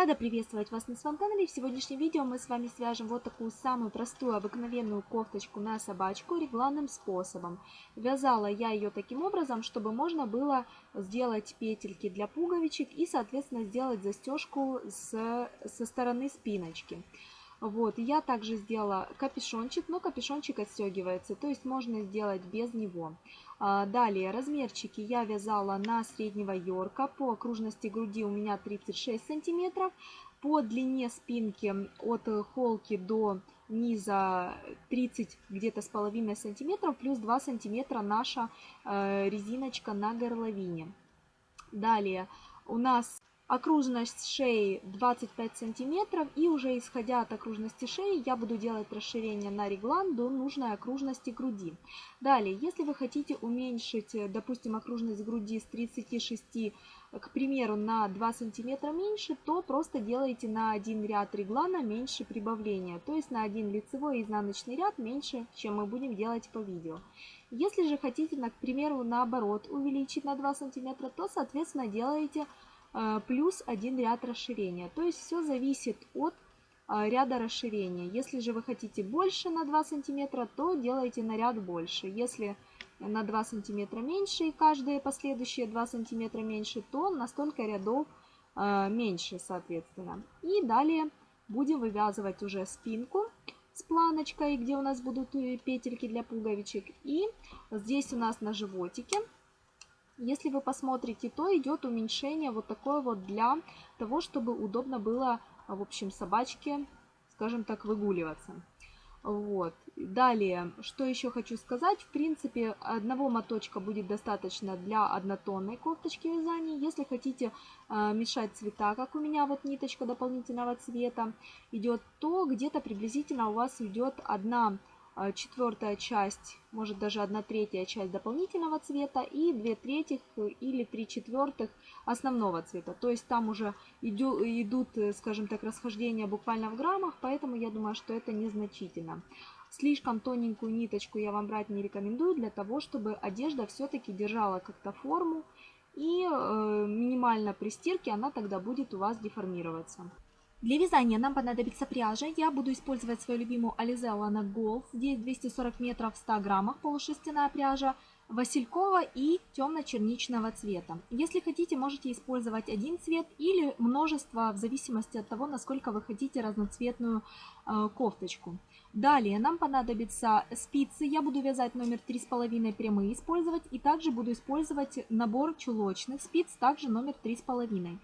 Рада приветствовать вас на своем канале. В сегодняшнем видео мы с вами свяжем вот такую самую простую обыкновенную кофточку на собачку регланным способом. Вязала я ее таким образом, чтобы можно было сделать петельки для пуговичек и, соответственно, сделать застежку с, со стороны спиночки. Вот, я также сделала капюшончик, но капюшончик отстегивается, то есть можно сделать без него. А, далее, размерчики я вязала на среднего йорка, по окружности груди у меня 36 сантиметров, по длине спинки от холки до низа 30 где-то с половиной сантиметров, плюс 2 сантиметра наша э, резиночка на горловине. Далее, у нас Окружность шеи 25 сантиметров и уже исходя от окружности шеи я буду делать расширение на реглан до нужной окружности груди. Далее, если вы хотите уменьшить, допустим, окружность груди с 36, к примеру, на 2 сантиметра меньше, то просто делаете на один ряд реглана меньше прибавления, то есть на один лицевой и изнаночный ряд меньше, чем мы будем делать по видео. Если же хотите, к примеру, наоборот увеличить на 2 сантиметра, то, соответственно, делаете плюс один ряд расширения. То есть все зависит от а, ряда расширения. Если же вы хотите больше на 2 сантиметра, то делайте на ряд больше. Если на 2 сантиметра меньше и каждые последующие 2 сантиметра меньше, то на столько рядов а, меньше, соответственно. И далее будем вывязывать уже спинку с планочкой, где у нас будут э, петельки для пуговичек. И здесь у нас на животике если вы посмотрите, то идет уменьшение вот такое вот для того, чтобы удобно было, в общем, собачке, скажем так, выгуливаться. Вот. Далее, что еще хочу сказать. В принципе, одного моточка будет достаточно для однотонной кофточки вязания. Если хотите э, мешать цвета, как у меня вот ниточка дополнительного цвета идет, то где-то приблизительно у вас идет одна а, четвертая часть, может даже одна третья часть дополнительного цвета и две третьих или три четвертых основного цвета. То есть там уже идут, скажем так, расхождения буквально в граммах, поэтому я думаю, что это незначительно. Слишком тоненькую ниточку я вам брать не рекомендую для того, чтобы одежда все-таки держала как-то форму и э, минимально при стирке она тогда будет у вас деформироваться. Для вязания нам понадобится пряжа. Я буду использовать свою любимую Alize Lana Golf. Здесь 240 метров в 100 граммах полушерстяная пряжа. Василькова и темно-черничного цвета. Если хотите, можете использовать один цвет или множество, в зависимости от того, насколько вы хотите разноцветную э, кофточку. Далее нам понадобятся спицы. Я буду вязать номер 3,5 прямые использовать. И также буду использовать набор чулочных спиц, также номер 3,5.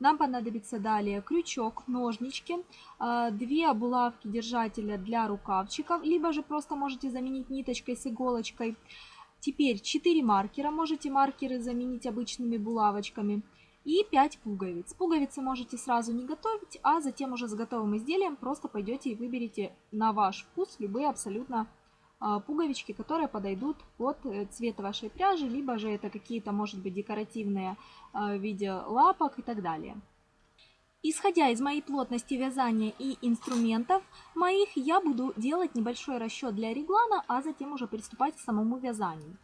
Нам понадобится далее крючок, ножнички, а, две булавки держателя для рукавчиков, либо же просто можете заменить ниточкой с иголочкой. Теперь 4 маркера, можете маркеры заменить обычными булавочками. И 5 пуговиц. Пуговицы можете сразу не готовить, а затем уже с готовым изделием просто пойдете и выберете на ваш вкус любые абсолютно пуговички, которые подойдут под э, цвет вашей пряжи, либо же это какие-то, может быть, декоративные а, в виде лапок и так далее. Исходя из моей плотности вязания и инструментов моих, я буду делать небольшой расчет для реглана, а затем уже приступать к самому вязанию.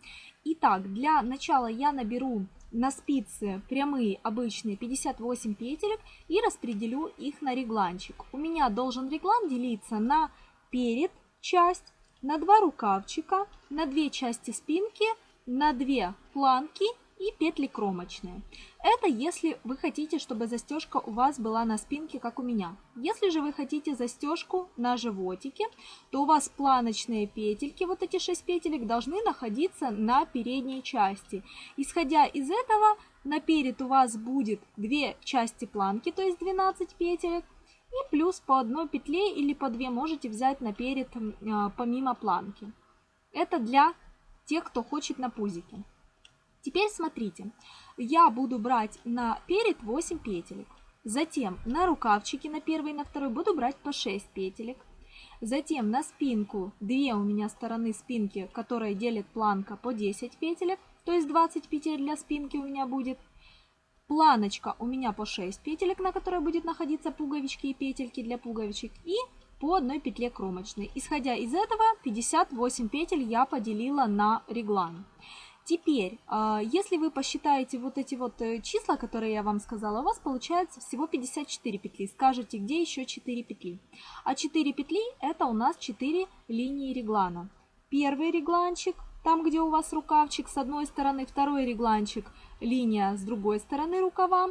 Итак, для начала я наберу на спицы прямые обычные 58 петелек и распределю их на регланчик. У меня должен реглан делиться на перед часть, на два рукавчика, на две части спинки, на две планки и петли кромочные. Это если вы хотите, чтобы застежка у вас была на спинке, как у меня. Если же вы хотите застежку на животике, то у вас планочные петельки, вот эти 6 петелек, должны находиться на передней части. Исходя из этого, наперед у вас будет 2 части планки, то есть 12 петелек, и плюс по одной петле или по две можете взять наперед а, помимо планки. Это для тех, кто хочет на пузике. Теперь смотрите, я буду брать на перед 8 петелек. Затем на рукавчики на первый и на второй буду брать по 6 петелек. Затем на спинку, две у меня стороны спинки, которые делит планка по 10 петелек, то есть 20 петель для спинки у меня будет. Планочка у меня по 6 петелек, на которой будет находиться пуговички и петельки для пуговичек. И по одной петле кромочной. Исходя из этого, 58 петель я поделила на реглан. Теперь, а, если вы посчитаете вот эти вот э, числа, которые я вам сказала, у вас получается всего 54 петли. Скажете, где еще 4 петли? А 4 петли это у нас 4 линии реглана. Первый регланчик, там где у вас рукавчик с одной стороны, второй регланчик, линия с другой стороны рукава.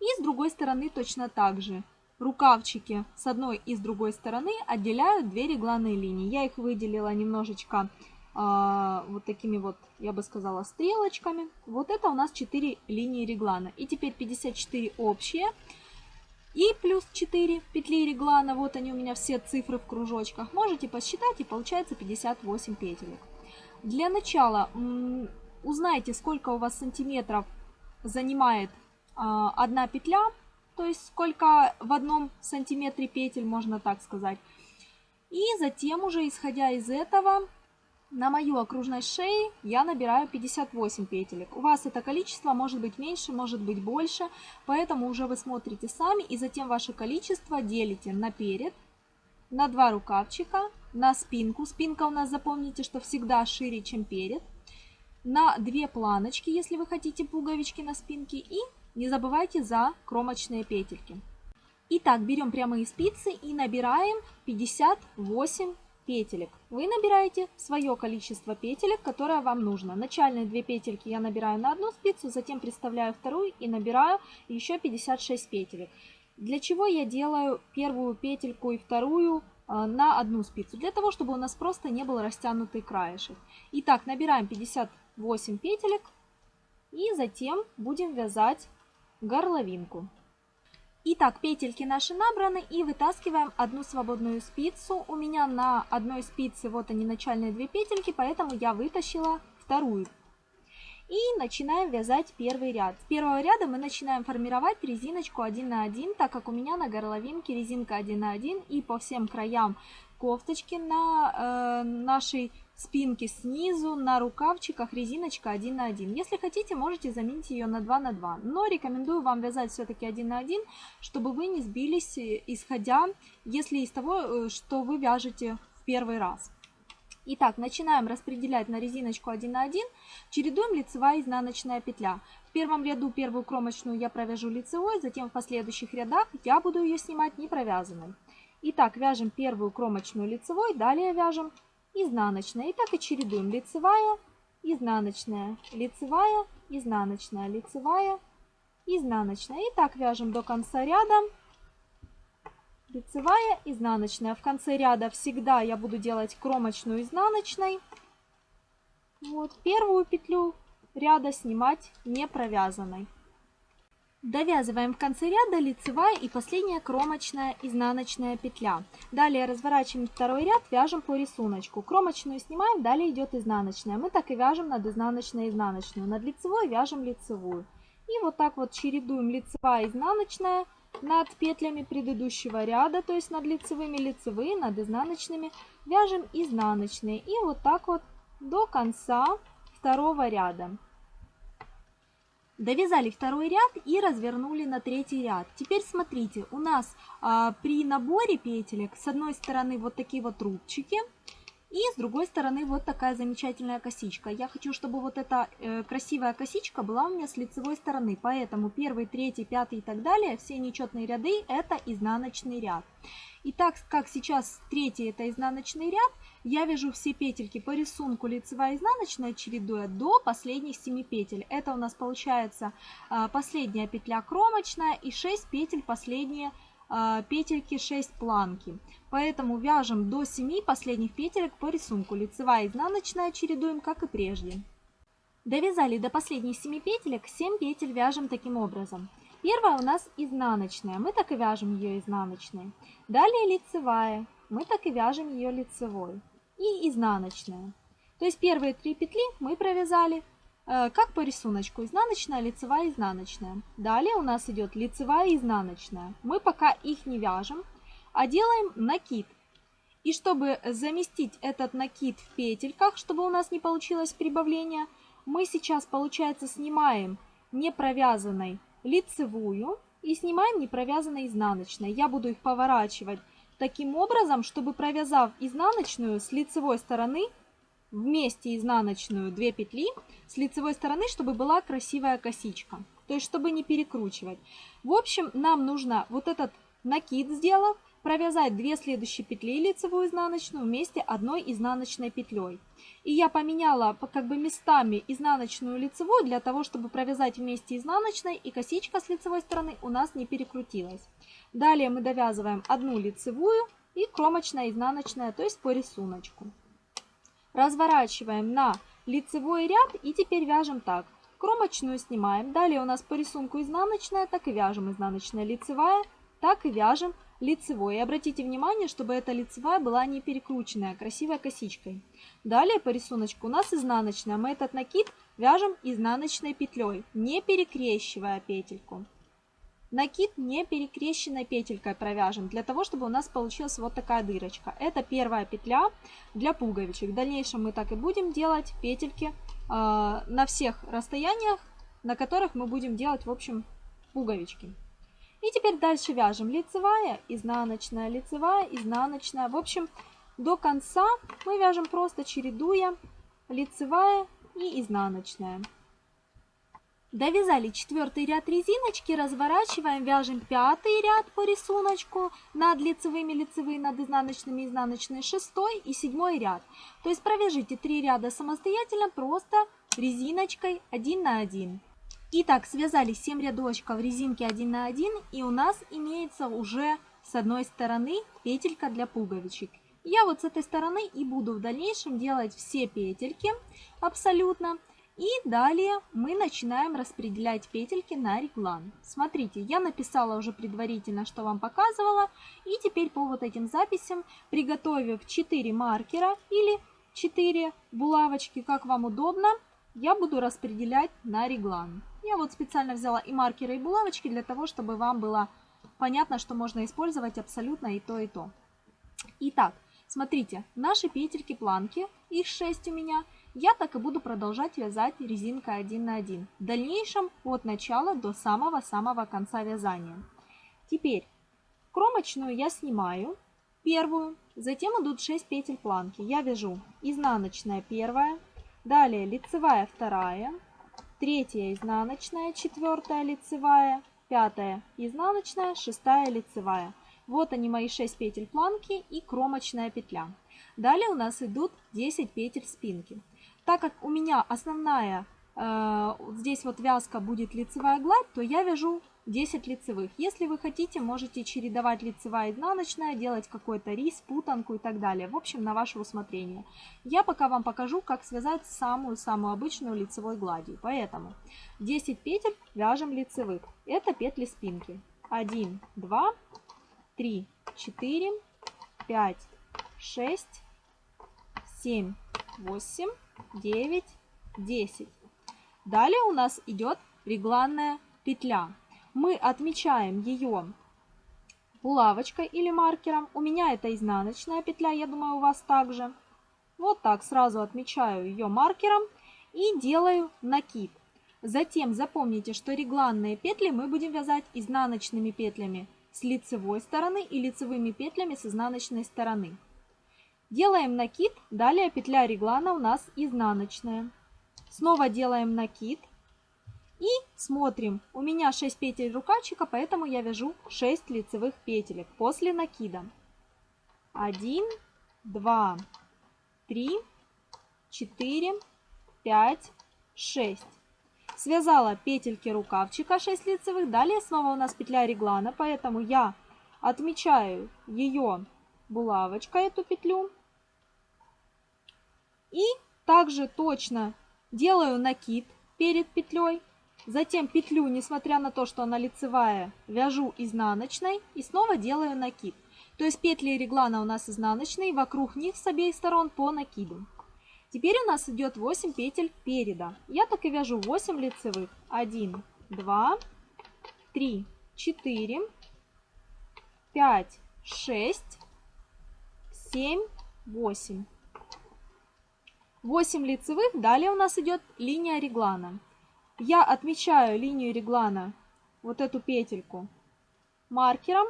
И с другой стороны точно так же. Рукавчики с одной и с другой стороны отделяют две регланные линии. Я их выделила немножечко а, вот такими вот, я бы сказала, стрелочками. Вот это у нас 4 линии реглана. И теперь 54 общие. И плюс 4 петли реглана, вот они у меня все цифры в кружочках. Можете посчитать и получается 58 петелек. Для начала узнайте, сколько у вас сантиметров занимает а, одна петля. То есть сколько в одном сантиметре петель, можно так сказать. И затем уже, исходя из этого, на мою окружность шеи я набираю 58 петелек. У вас это количество может быть меньше, может быть больше, поэтому уже вы смотрите сами и затем ваше количество делите на перед, на два рукавчика, на спинку. Спинка у нас, запомните, что всегда шире, чем перед. На две планочки, если вы хотите пуговички на спинке. И не забывайте за кромочные петельки. Итак, берем прямые спицы и набираем 58 петелек. Вы набираете свое количество петелек, которое вам нужно. Начальные две петельки я набираю на одну спицу, затем приставляю вторую и набираю еще 56 петелек. Для чего я делаю первую петельку и вторую э, на одну спицу? Для того, чтобы у нас просто не был растянутый краешек. Итак, набираем 58 петелек и затем будем вязать горловинку. Итак, петельки наши набраны и вытаскиваем одну свободную спицу. У меня на одной спице вот они начальные две петельки, поэтому я вытащила вторую. И начинаем вязать первый ряд. С первого ряда мы начинаем формировать резиночку 1 на 1, так как у меня на горловинке резинка 1 на 1 и по всем краям кофточки на э, нашей спинке снизу, на рукавчиках резиночка 1 на 1. Если хотите, можете заменить ее на 2 на 2. Но рекомендую вам вязать все-таки 1 на 1, чтобы вы не сбились, э, исходя, если из того, э, что вы вяжете в первый раз. Итак, начинаем распределять на резиночку 1 на 1, чередуем лицевая и изнаночная петля. В первом ряду первую кромочную я провяжу лицевой, затем в последующих рядах я буду ее снимать не провязанной. Итак, вяжем первую кромочную лицевой, далее вяжем изнаночная. И так и чередуем лицевая, изнаночная, лицевая, изнаночная, лицевая, изнаночная. И так вяжем до конца ряда. Лицевая, изнаночная. В конце ряда всегда я буду делать кромочную изнаночной. Вот первую петлю ряда снимать не провязанной. Довязываем в конце ряда лицевая и последняя кромочная изнаночная петля. Далее разворачиваем второй ряд, вяжем по рисунку. Кромочную снимаем, далее идет изнаночная. Мы так и вяжем над изнаночной изнаночную. Над лицевой вяжем лицевую. И вот так вот чередуем лицевая изнаночная над петлями предыдущего ряда, то есть над лицевыми лицевые, над изнаночными вяжем изнаночные. И вот так вот до конца второго ряда. Довязали второй ряд и развернули на третий ряд. Теперь смотрите, у нас а, при наборе петелек с одной стороны вот такие вот рубчики, и с другой стороны вот такая замечательная косичка. Я хочу, чтобы вот эта э, красивая косичка была у меня с лицевой стороны. Поэтому первый, третий, пятый и так далее, все нечетные ряды это изнаночный ряд. И так как сейчас третий это изнаночный ряд, я вяжу все петельки по рисунку лицевая изнаночная, чередуя до последних 7 петель. Это у нас получается а, последняя петля кромочная и 6 петель последние а, петельки 6 планки. Поэтому вяжем до 7 последних петелек по рисунку. Лицевая изнаночная чередуем, как и прежде. Довязали до последних 7 петелек, 7 петель вяжем таким образом. Первая у нас изнаночная, мы так и вяжем ее изнаночной. Далее лицевая, мы так и вяжем ее лицевой и изнаночная. То есть первые три петли мы провязали э, как по рисунку. Изнаночная, лицевая, изнаночная. Далее у нас идет лицевая изнаночная. Мы пока их не вяжем, а делаем накид. И чтобы заместить этот накид в петельках, чтобы у нас не получилось прибавление, мы сейчас, получается, снимаем не провязанной лицевую и снимаем не провязанной изнаночной. Я буду их поворачивать таким образом, чтобы провязав изнаночную с лицевой стороны, вместе изнаночную 2 петли с лицевой стороны, чтобы была красивая косичка. То есть, чтобы не перекручивать. В общем, нам нужно вот этот накид сделав, провязать 2 следующие петли лицевую изнаночную вместе одной изнаночной петлей. И я поменяла как бы местами изнаночную лицевую для того, чтобы провязать вместе изнаночной и косичка с лицевой стороны у нас не перекрутилась. Далее мы довязываем одну лицевую и кромочная изнаночная, то есть по рисунку. Разворачиваем на лицевой ряд и теперь вяжем так. Кромочную снимаем. Далее у нас по рисунку изнаночная, так и вяжем изнаночная лицевая, так и вяжем лицевой. И обратите внимание, чтобы эта лицевая была не перекрученная, а красивой косичкой. Далее по рисунку у нас изнаночная. Мы этот накид вяжем изнаночной петлей, не перекрещивая петельку. Накид не перекрещенной петелькой провяжем, для того, чтобы у нас получилась вот такая дырочка. Это первая петля для пуговичек. В дальнейшем мы так и будем делать петельки э, на всех расстояниях, на которых мы будем делать, в общем, пуговички. И теперь дальше вяжем лицевая, изнаночная, лицевая, изнаночная. В общем, до конца мы вяжем просто чередуя лицевая и изнаночная. Довязали четвертый ряд резиночки, разворачиваем, вяжем пятый ряд по рисунку над лицевыми, лицевые, над изнаночными, изнаночные, шестой и седьмой ряд. То есть провяжите три ряда самостоятельно, просто резиночкой один на один. Итак, связали 7 рядочков резинки 1 на 1 и у нас имеется уже с одной стороны петелька для пуговичек. Я вот с этой стороны и буду в дальнейшем делать все петельки абсолютно. И далее мы начинаем распределять петельки на реглан. Смотрите, я написала уже предварительно, что вам показывала. И теперь по вот этим записям, приготовив 4 маркера или 4 булавочки, как вам удобно, я буду распределять на реглан. Я вот специально взяла и маркеры, и булавочки для того, чтобы вам было понятно, что можно использовать абсолютно и то, и то. Итак, смотрите, наши петельки-планки, их 6 у меня – я так и буду продолжать вязать резинкой 1 на 1. В дальнейшем от начала до самого-самого конца вязания. Теперь кромочную я снимаю, первую, затем идут 6 петель планки. Я вяжу изнаночная первая, далее лицевая вторая, третья изнаночная, четвертая лицевая, пятая изнаночная, шестая лицевая. Вот они мои 6 петель планки и кромочная петля. Далее у нас идут 10 петель спинки. Так как у меня основная э, здесь вот вязка будет лицевая гладь, то я вяжу 10 лицевых. Если вы хотите, можете чередовать лицевая и изнаночная, делать какой-то рис, путанку и так далее. В общем, на ваше усмотрение. Я пока вам покажу, как связать самую-самую обычную лицевой гладью. Поэтому 10 петель вяжем лицевых. Это петли спинки. 1, 2, 3, 4, 5, 6, 7, 8, 9, 10. Далее у нас идет регланная петля. Мы отмечаем ее булавочкой или маркером. У меня это изнаночная петля, я думаю, у вас также. Вот так сразу отмечаю ее маркером и делаю накид. Затем запомните, что регланные петли мы будем вязать изнаночными петлями с лицевой стороны и лицевыми петлями с изнаночной стороны. Делаем накид, далее петля реглана у нас изнаночная. Снова делаем накид и смотрим. У меня 6 петель рукавчика, поэтому я вяжу 6 лицевых петелек после накида. 1, 2, 3, 4, 5, 6. Связала петельки рукавчика 6 лицевых. Далее снова у нас петля реглана, поэтому я отмечаю ее булавочкой эту петлю. И также точно делаю накид перед петлей. Затем петлю, несмотря на то, что она лицевая, вяжу изнаночной и снова делаю накид. То есть петли реглана у нас изнаночные, вокруг них с обеих сторон по накиду. Теперь у нас идет 8 петель переда. Я так и вяжу 8 лицевых. 1, 2, 3, 4, 5, 6, 7, 8. 8 лицевых, далее у нас идет линия реглана. Я отмечаю линию реглана, вот эту петельку, маркером.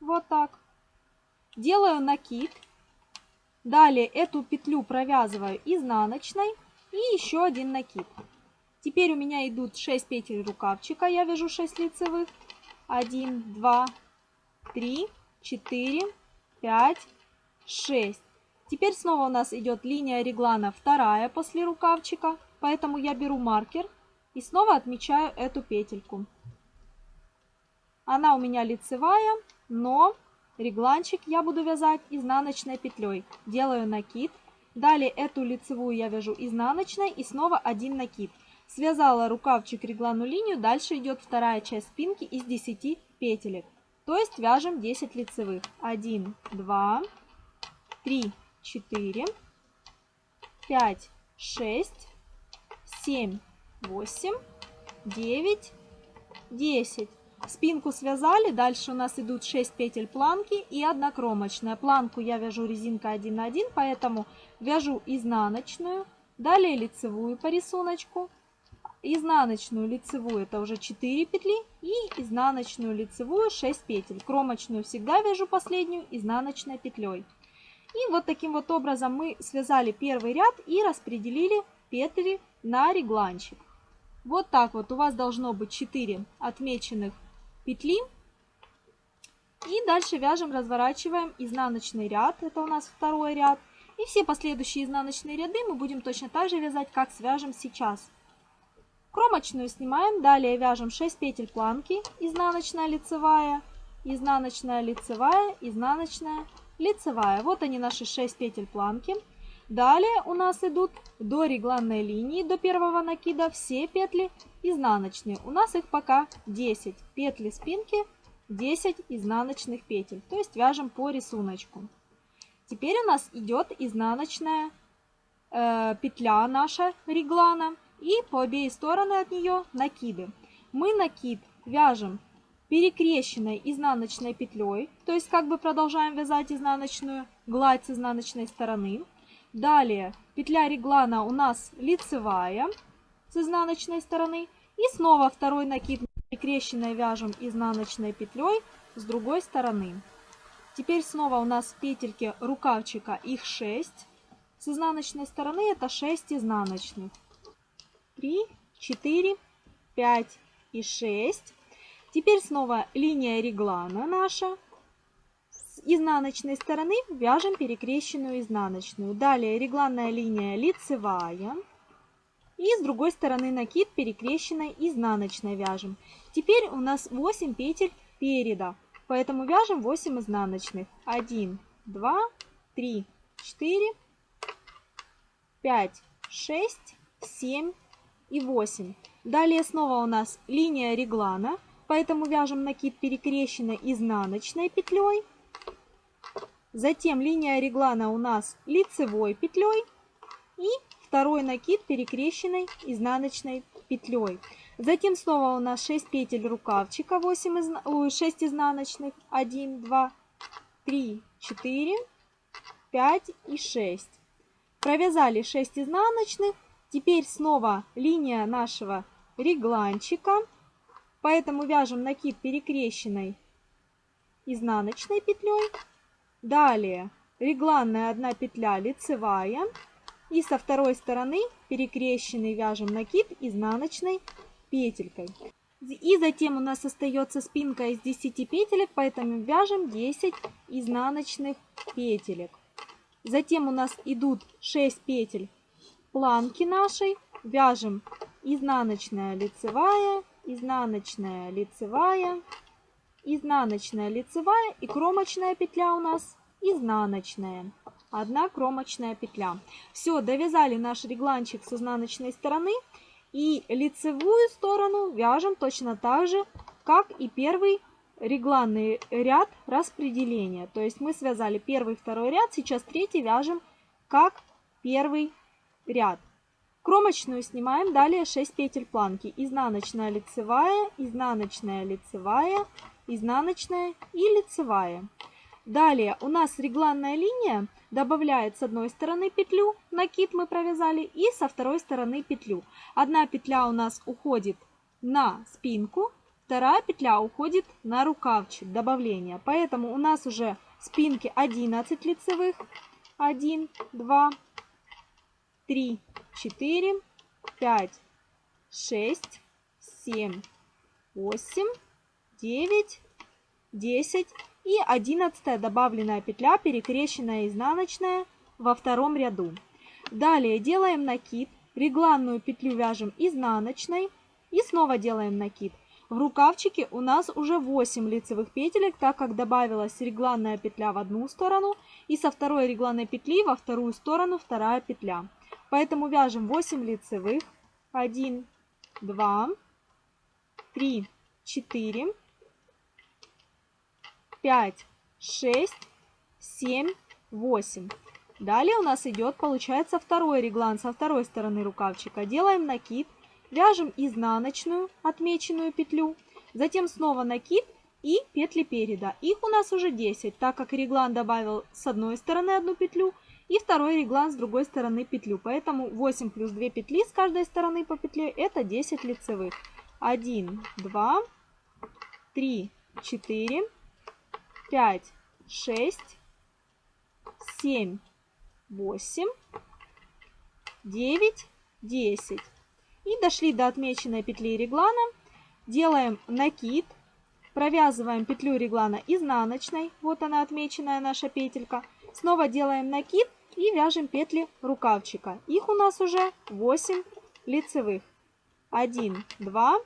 Вот так. Делаю накид. Далее эту петлю провязываю изнаночной и еще один накид. Теперь у меня идут 6 петель рукавчика, я вяжу 6 лицевых. 1, 2, 3, 4, 5, 6. Теперь снова у нас идет линия реглана вторая после рукавчика, поэтому я беру маркер и снова отмечаю эту петельку. Она у меня лицевая, но регланчик я буду вязать изнаночной петлей. Делаю накид. Далее эту лицевую я вяжу изнаночной и снова один накид. Связала рукавчик реглану линию, дальше идет вторая часть спинки из 10 петелек. То есть вяжем 10 лицевых. 1, 2, 3, 4, 5, 6, 7, 8, 9, 10. Спинку связали, дальше у нас идут 6 петель планки и 1 кромочная. Планку я вяжу резинка 1 на 1, поэтому вяжу изнаночную, далее лицевую по рисунку, изнаночную лицевую это уже 4 петли и изнаночную лицевую 6 петель. Кромочную всегда вяжу последнюю изнаночной петлей. И вот таким вот образом мы связали первый ряд и распределили петли на регланчик. Вот так вот у вас должно быть 4 отмеченных петли. И дальше вяжем, разворачиваем изнаночный ряд, это у нас второй ряд. И все последующие изнаночные ряды мы будем точно так же вязать, как свяжем сейчас. Кромочную снимаем, далее вяжем 6 петель планки, изнаночная, лицевая, изнаночная, лицевая, изнаночная, лицевая. Вот они наши 6 петель планки. Далее у нас идут до регланной линии, до первого накида все петли изнаночные. У нас их пока 10 петли спинки, 10 изнаночных петель. То есть вяжем по рисунку. Теперь у нас идет изнаночная э, петля наша реглана и по обеих стороны от нее накиды. Мы накид вяжем перекрещенной изнаночной петлей, то есть как бы продолжаем вязать изнаночную гладь с изнаночной стороны. Далее петля реглана у нас лицевая с изнаночной стороны. И снова второй накид перекрещенной вяжем изнаночной петлей с другой стороны. Теперь снова у нас петельки рукавчика, их 6. С изнаночной стороны это 6 изнаночных. 3, 4, 5 и 6. Теперь снова линия реглана наша. С изнаночной стороны вяжем перекрещенную изнаночную. Далее регланная линия лицевая. И с другой стороны накид перекрещенной изнаночной вяжем. Теперь у нас 8 петель переда. Поэтому вяжем 8 изнаночных. 1, 2, 3, 4, 5, 6, 7 и 8. Далее снова у нас линия реглана. Поэтому вяжем накид перекрещенной изнаночной петлей. Затем линия реглана у нас лицевой петлей. И второй накид перекрещенной изнаночной петлей. Затем снова у нас 6 петель рукавчика, 8 изна... 6 изнаночных, 1, 2, 3, 4, 5 и 6. Провязали 6 изнаночных. Теперь снова линия нашего регланчика. Поэтому вяжем накид перекрещенной изнаночной петлей. Далее регланная одна петля лицевая. И со второй стороны перекрещенный вяжем накид изнаночной петелькой. И затем у нас остается спинка из 10 петелек, поэтому вяжем 10 изнаночных петелек. Затем у нас идут 6 петель планки нашей. Вяжем изнаночная лицевая, изнаночная лицевая, изнаночная лицевая и кромочная петля у нас изнаночная. Одна кромочная петля. Все, довязали наш регланчик с изнаночной стороны. И лицевую сторону вяжем точно так же, как и первый регланный ряд распределения. То есть мы связали первый, второй ряд, сейчас третий вяжем как первый ряд. Кромочную снимаем, далее 6 петель планки. Изнаночная, лицевая, изнаночная, лицевая, изнаночная и лицевая. Далее у нас регланная линия добавляет с одной стороны петлю, накид мы провязали, и со второй стороны петлю. Одна петля у нас уходит на спинку, вторая петля уходит на рукавчик добавления. Поэтому у нас уже спинки 11 лицевых, 1, 2, 3, 4, 5, 6, 7, 8, 9, 10 и 11 добавленная петля, перекрещенная изнаночная во втором ряду. Далее делаем накид, регланную петлю вяжем изнаночной и снова делаем накид. В рукавчике у нас уже 8 лицевых петелек, так как добавилась регланная петля в одну сторону и со второй регланной петли во вторую сторону вторая петля. Поэтому вяжем 8 лицевых. 1, 2, 3, 4, 5, 6, 7, 8. Далее у нас идет, получается, второй реглан со второй стороны рукавчика. Делаем накид Вяжем изнаночную отмеченную петлю, затем снова накид и петли переда. Их у нас уже 10, так как реглан добавил с одной стороны одну петлю и второй реглан с другой стороны петлю. Поэтому 8 плюс 2 петли с каждой стороны по петле это 10 лицевых. 1, 2, 3, 4, 5, 6, 7, 8, 9, 10. И дошли до отмеченной петли реглана. Делаем накид. Провязываем петлю реглана изнаночной. Вот она отмеченная наша петелька. Снова делаем накид и вяжем петли рукавчика. Их у нас уже 8 лицевых. 1, 2,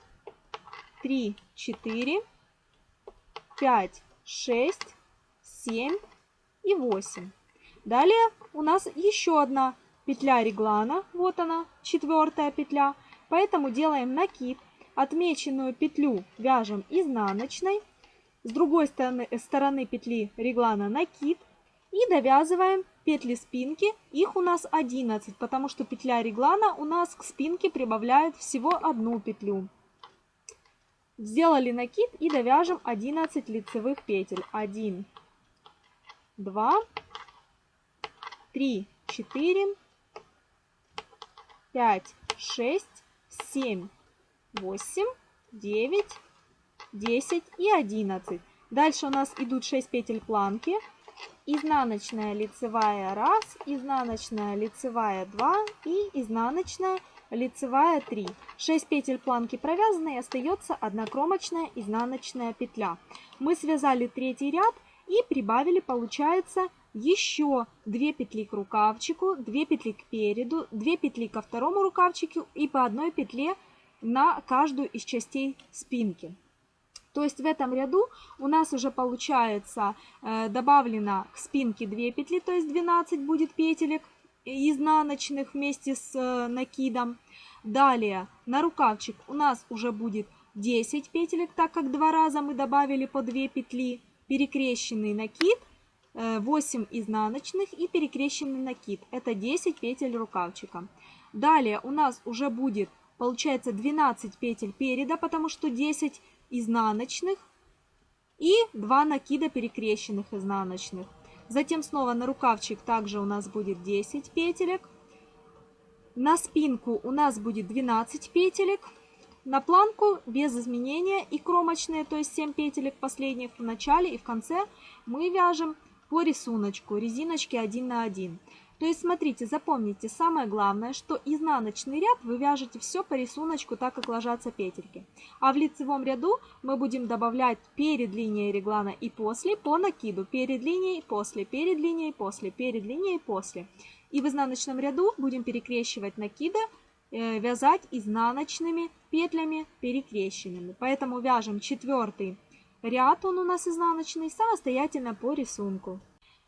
3, 4, 5, 6, 7 и 8. Далее у нас еще одна петля реглана. Вот она, четвертая петля. Поэтому делаем накид, отмеченную петлю вяжем изнаночной, с другой стороны, стороны петли реглана накид и довязываем петли спинки. Их у нас 11, потому что петля реглана у нас к спинке прибавляет всего одну петлю. Сделали накид и довяжем 11 лицевых петель. 1, 2, 3, 4, 5, 6, 7, 8, 9, 10 и 11. Дальше у нас идут 6 петель планки. Изнаночная лицевая 1, изнаночная лицевая 2 и изнаночная лицевая 3. 6 петель планки провязаны и остается одна кромочная изнаночная петля. Мы связали третий ряд и прибавили, получается, еще 2 петли к рукавчику, 2 петли к переду, 2 петли ко второму рукавчику и по одной петле на каждую из частей спинки. То есть в этом ряду у нас уже получается э, добавлено к спинке 2 петли, то есть 12 будет петелек изнаночных вместе с э, накидом. Далее на рукавчик у нас уже будет 10 петелек, так как два раза мы добавили по 2 петли, перекрещенный накид – 8 изнаночных и перекрещенный накид. Это 10 петель рукавчика. Далее у нас уже будет, получается, 12 петель переда, потому что 10 изнаночных и 2 накида перекрещенных изнаночных. Затем снова на рукавчик также у нас будет 10 петелек. На спинку у нас будет 12 петелек. На планку без изменения и кромочные, то есть 7 петелек последних в начале и в конце мы вяжем по рисунку резиночки 1 на 1. То есть, смотрите, запомните, самое главное, что изнаночный ряд вы вяжете все по рисунку, так как ложатся петельки. А в лицевом ряду мы будем добавлять перед линией реглана и после по накиду. Перед линией, после, перед линией, после, перед линией, после. И в изнаночном ряду будем перекрещивать накиды, э, вязать изнаночными петлями перекрещенными. Поэтому вяжем четвертый Ряд он у нас изнаночный самостоятельно по рисунку.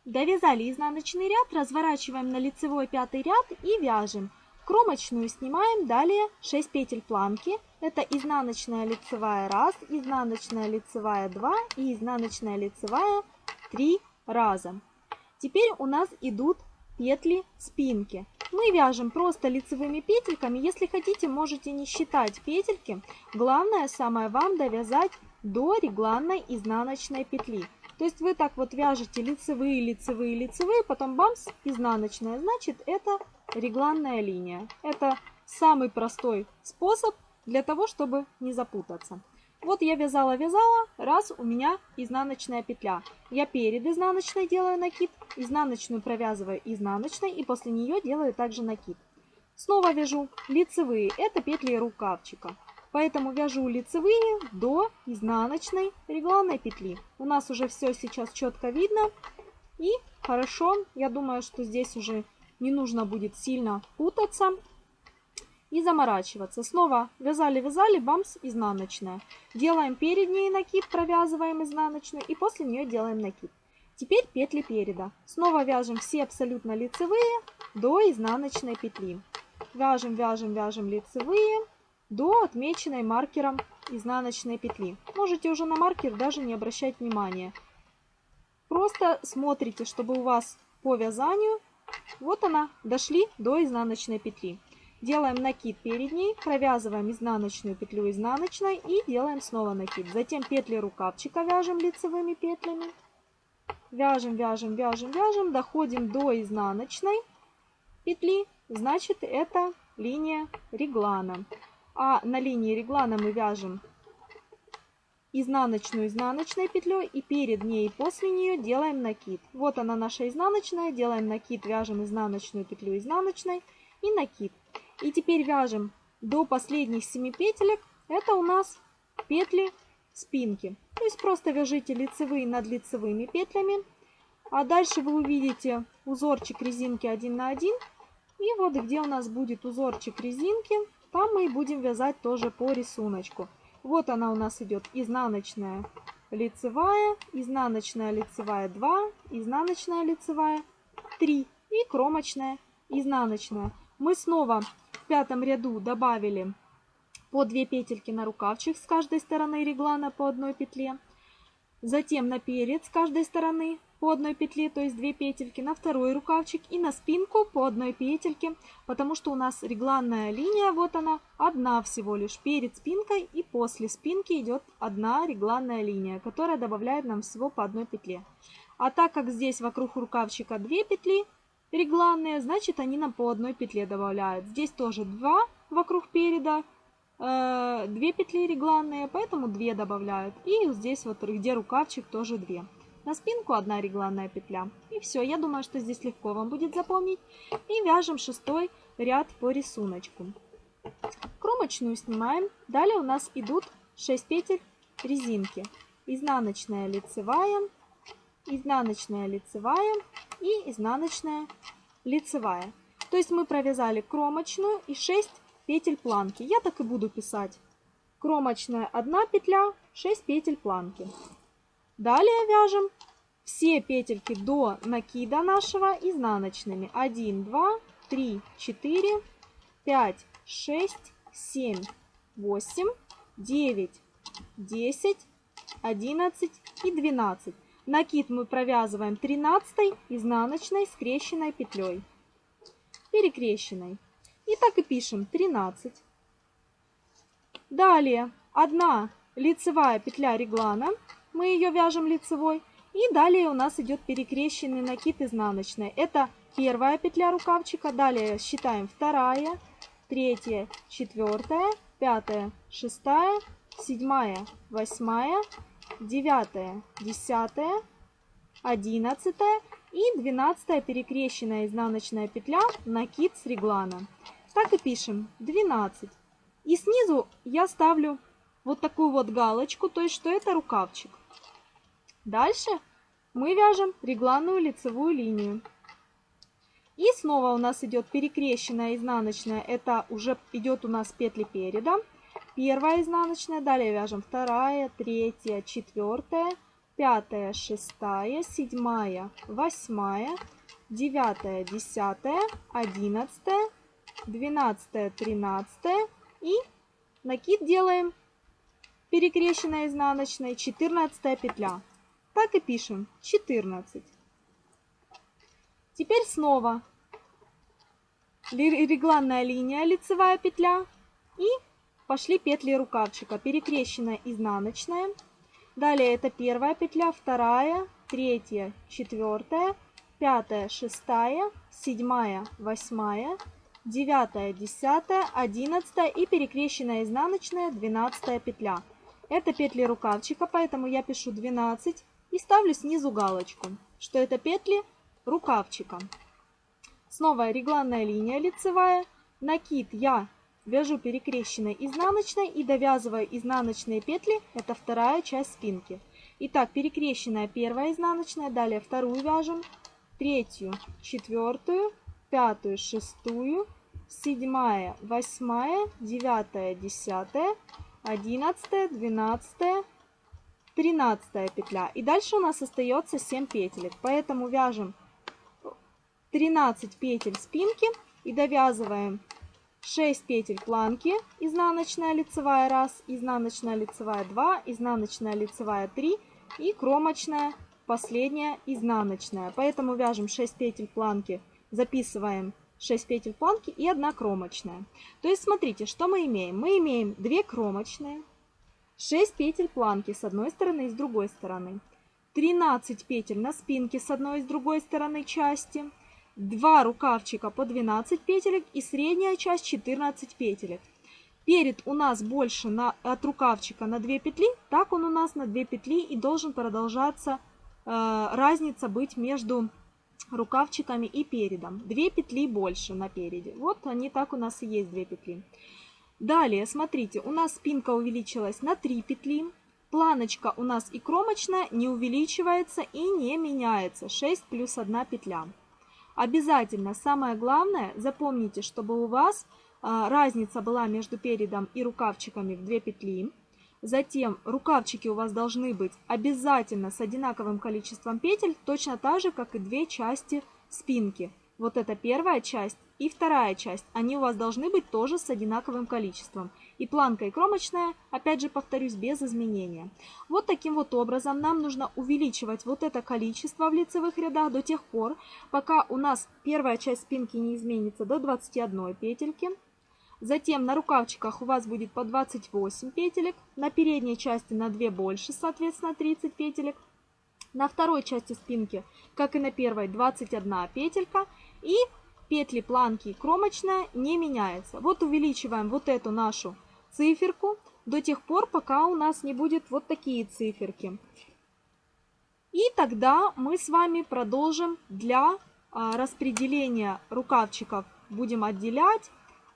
Довязали изнаночный ряд, разворачиваем на лицевой пятый ряд и вяжем. Кромочную снимаем, далее 6 петель планки. Это изнаночная лицевая 1, изнаночная лицевая 2 и изнаночная лицевая 3 раза. Теперь у нас идут петли спинки. Мы вяжем просто лицевыми петельками. Если хотите, можете не считать петельки. Главное, самое вам довязать до регланной изнаночной петли. То есть вы так вот вяжете лицевые, лицевые, лицевые, потом бамс, изнаночная. Значит, это регланная линия. Это самый простой способ для того, чтобы не запутаться. Вот я вязала-вязала, раз у меня изнаночная петля. Я перед изнаночной делаю накид, изнаночную провязываю изнаночной и после нее делаю также накид. Снова вяжу лицевые, это петли рукавчика. Поэтому вяжу лицевые до изнаночной регланной петли. У нас уже все сейчас четко видно. И хорошо, я думаю, что здесь уже не нужно будет сильно путаться и заморачиваться. Снова вязали-вязали, бамс, изнаночная. Делаем перед ней накид, провязываем изнаночную и после нее делаем накид. Теперь петли переда. Снова вяжем все абсолютно лицевые до изнаночной петли. Вяжем, вяжем, вяжем лицевые до отмеченной маркером изнаночной петли. Можете уже на маркер даже не обращать внимания. Просто смотрите, чтобы у вас по вязанию, вот она, дошли до изнаночной петли. Делаем накид перед ней, провязываем изнаночную петлю изнаночной и делаем снова накид. Затем петли рукавчика вяжем лицевыми петлями. Вяжем, вяжем, вяжем, вяжем, доходим до изнаночной петли. Значит, это линия реглана. А на линии реглана мы вяжем изнаночную изнаночной петлей и перед ней и после нее делаем накид. Вот она наша изнаночная, делаем накид, вяжем изнаночную петлю изнаночной и накид. И теперь вяжем до последних 7 петелек. Это у нас петли спинки. То есть просто вяжите лицевые над лицевыми петлями. А дальше вы увидите узорчик резинки 1 на 1. И вот где у нас будет узорчик резинки, там мы и будем вязать тоже по рисунку. Вот она у нас идет изнаночная лицевая, изнаночная лицевая 2, изнаночная лицевая 3 и кромочная изнаночная. Мы снова в пятом ряду добавили по 2 петельки на рукавчик с каждой стороны реглана по одной петле. Затем на перед с каждой стороны по одной петле, то есть 2 петельки, на второй рукавчик и на спинку по одной петельке, потому что у нас регланная линия, вот она, одна всего лишь, перед спинкой и после спинки идет одна регланная линия, которая добавляет нам всего по одной петле. А так как здесь вокруг рукавчика 2 петли, регланные, значит они нам по одной петле добавляют. Здесь тоже 2 вокруг переда, э, 2 петли регланные, поэтому 2 добавляют. И здесь вот, где рукавчик, тоже 2. На спинку одна регланная петля. И все, я думаю, что здесь легко вам будет запомнить. И вяжем шестой ряд по рисунку. Кромочную снимаем. Далее у нас идут 6 петель резинки. Изнаночная лицевая, изнаночная лицевая и изнаночная лицевая. То есть мы провязали кромочную и 6 петель планки. Я так и буду писать. Кромочная 1 петля, 6 петель планки. Далее вяжем все петельки до накида нашего изнаночными. 1, 2, 3, 4, 5, 6, 7, 8, 9, 10, 11 и 12. Накид мы провязываем 13 изнаночной скрещенной петлей, перекрещенной. И так и пишем 13. Далее 1 лицевая петля реглана, мы ее вяжем лицевой. И далее у нас идет перекрещенный накид изнаночной. Это первая петля рукавчика, далее считаем вторая, третья, четвертая, пятая, шестая, седьмая, восьмая, девятая, десятая, одиннадцатая и двенадцатая перекрещенная изнаночная петля, накид с реглана. Так и пишем 12. И снизу я ставлю вот такую вот галочку, то есть что это рукавчик. Дальше мы вяжем регланную лицевую линию. И снова у нас идет перекрещенная изнаночная, это уже идет у нас петли переда. Первая изнаночная, далее вяжем вторая, третья, четвертая, пятая, шестая, седьмая, восьмая, девятая, десятая, одиннадцатая, двенадцатая, тринадцатая и накид делаем перекрещенная изнаночная, 14 петля. Так и пишем 14. Теперь снова регланная линия, лицевая петля и пошли петли рукавчика. Перекрещенная изнаночная. Далее это первая петля, вторая, третья, четвертая, пятая, шестая, седьмая, восьмая, девятая, десятая, одиннадцатая и перекрещенная изнаночная, двенадцатая петля. Это петли рукавчика, поэтому я пишу 12 и ставлю снизу галочку, что это петли рукавчика. Снова регланная линия лицевая. Накид я вяжу перекрещенной изнаночной и довязываю изнаночные петли. Это вторая часть спинки. Итак, перекрещенная первая изнаночная, далее вторую вяжем, третью, четвертую, пятую, шестую, седьмая, восьмая, девятая, десятая, одиннадцатая, двенадцатая, тринадцатая петля. И дальше у нас остается 7 петелек. Поэтому вяжем 13 петель спинки и довязываем 6 петель планки, изнаночная лицевая 1, изнаночная лицевая 2, изнаночная лицевая 3 и кромочная последняя изнаночная. Поэтому вяжем 6 петель планки, записываем 6 петель планки и 1 кромочная. То есть смотрите, что мы имеем. Мы имеем 2 кромочные, 6 петель планки с одной стороны и с другой стороны, 13 петель на спинке с одной и с другой стороны части, 2 рукавчика по 12 петелек и средняя часть 14 петелек. Перед у нас больше на, от рукавчика на 2 петли, так он у нас на 2 петли и должен продолжаться э, разница быть между рукавчиками и передом. 2 петли больше на переде. Вот они так у нас и есть 2 петли. Далее, смотрите, у нас спинка увеличилась на 3 петли. Планочка у нас и кромочная не увеличивается и не меняется. 6 плюс 1 петля. Обязательно, самое главное, запомните, чтобы у вас а, разница была между передом и рукавчиками в 2 петли. Затем рукавчики у вас должны быть обязательно с одинаковым количеством петель, точно так же, как и две части спинки. Вот это первая часть и вторая часть. Они у вас должны быть тоже с одинаковым количеством. И планка и кромочная, опять же повторюсь, без изменения. Вот таким вот образом нам нужно увеличивать вот это количество в лицевых рядах до тех пор, пока у нас первая часть спинки не изменится до 21 петельки. Затем на рукавчиках у вас будет по 28 петелек, на передней части на 2 больше, соответственно 30 петелек. На второй части спинки, как и на первой, 21 петелька. И петли планки кромочная не меняется. Вот увеличиваем вот эту нашу циферку до тех пор, пока у нас не будет вот такие циферки. И тогда мы с вами продолжим для а, распределения рукавчиков. Будем отделять,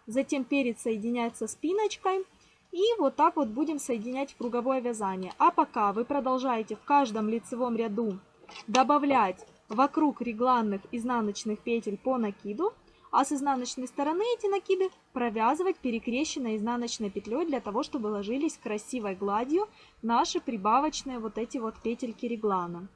затем перед соединяется спиночкой. И вот так вот будем соединять в круговое вязание. А пока вы продолжаете в каждом лицевом ряду добавлять вокруг регланных изнаночных петель по накиду, а с изнаночной стороны эти накиды провязывать перекрещенной изнаночной петлей для того, чтобы ложились красивой гладью наши прибавочные вот эти вот петельки реглана.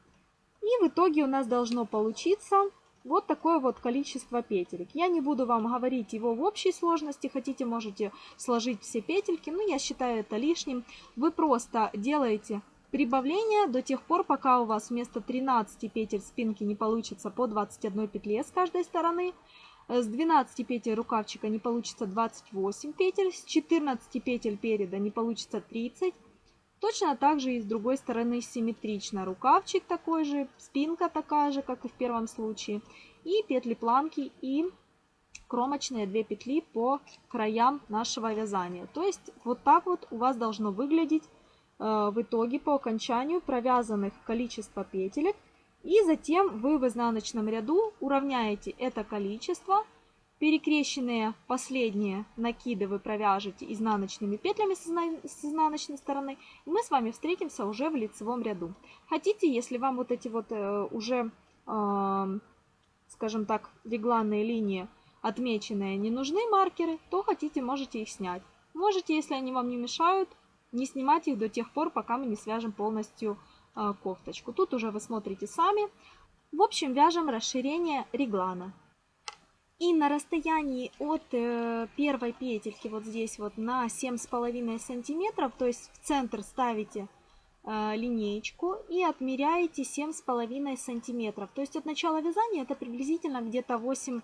И в итоге у нас должно получиться вот такое вот количество петелек. Я не буду вам говорить его в общей сложности, хотите можете сложить все петельки, но я считаю это лишним. Вы просто делаете прибавление до тех пор, пока у вас вместо 13 петель спинки не получится по 21 петле с каждой стороны. С 12 петель рукавчика не получится 28 петель, с 14 петель переда не получится 30. Точно так же и с другой стороны симметрично. Рукавчик такой же, спинка такая же, как и в первом случае. И петли планки и кромочные 2 петли по краям нашего вязания. То есть вот так вот у вас должно выглядеть э, в итоге по окончанию провязанных количество петелек и затем вы в изнаночном ряду уравняете это количество. Перекрещенные последние накиды вы провяжете изнаночными петлями с изнаночной стороны. И мы с вами встретимся уже в лицевом ряду. Хотите, если вам вот эти вот э, уже, э, скажем так, регланные линии отмеченные не нужны маркеры, то хотите, можете их снять. Можете, если они вам не мешают, не снимать их до тех пор, пока мы не свяжем полностью а, кофточку. Тут уже вы смотрите сами. В общем, вяжем расширение реглана. И на расстоянии от э, первой петельки, вот здесь вот на 7,5 сантиметров, то есть в центр ставите э, линеечку и отмеряете 7,5 сантиметров. То есть от начала вязания это приблизительно где-то 8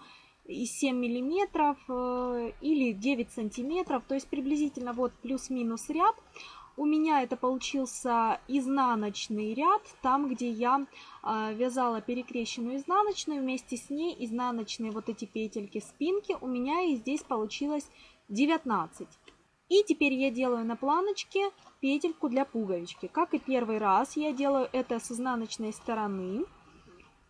и 7 миллиметров э, или 9 сантиметров, то есть приблизительно вот плюс-минус ряд. У меня это получился изнаночный ряд, там, где я э, вязала перекрещенную изнаночную, вместе с ней изнаночные вот эти петельки спинки. У меня и здесь получилось 19. И теперь я делаю на планочке петельку для пуговички. Как и первый раз, я делаю это с изнаночной стороны.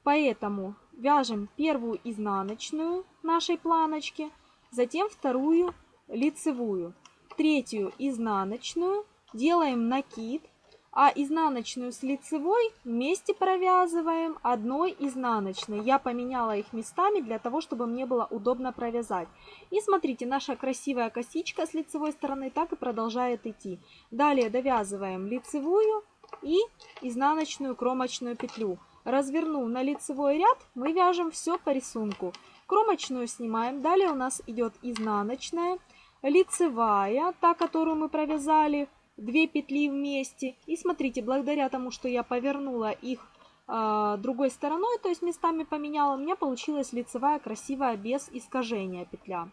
Поэтому вяжем первую изнаночную нашей планочки, затем вторую лицевую, третью изнаночную, делаем накид, а изнаночную с лицевой вместе провязываем одной изнаночной. Я поменяла их местами для того, чтобы мне было удобно провязать. И смотрите, наша красивая косичка с лицевой стороны так и продолжает идти. Далее довязываем лицевую и изнаночную кромочную петлю. Развернув на лицевой ряд, мы вяжем все по рисунку. Кромочную снимаем, далее у нас идет изнаночная, лицевая, та, которую мы провязали 2 петли вместе. И смотрите, благодаря тому, что я повернула их э, другой стороной, то есть местами поменяла, у меня получилась лицевая красивая без искажения петля.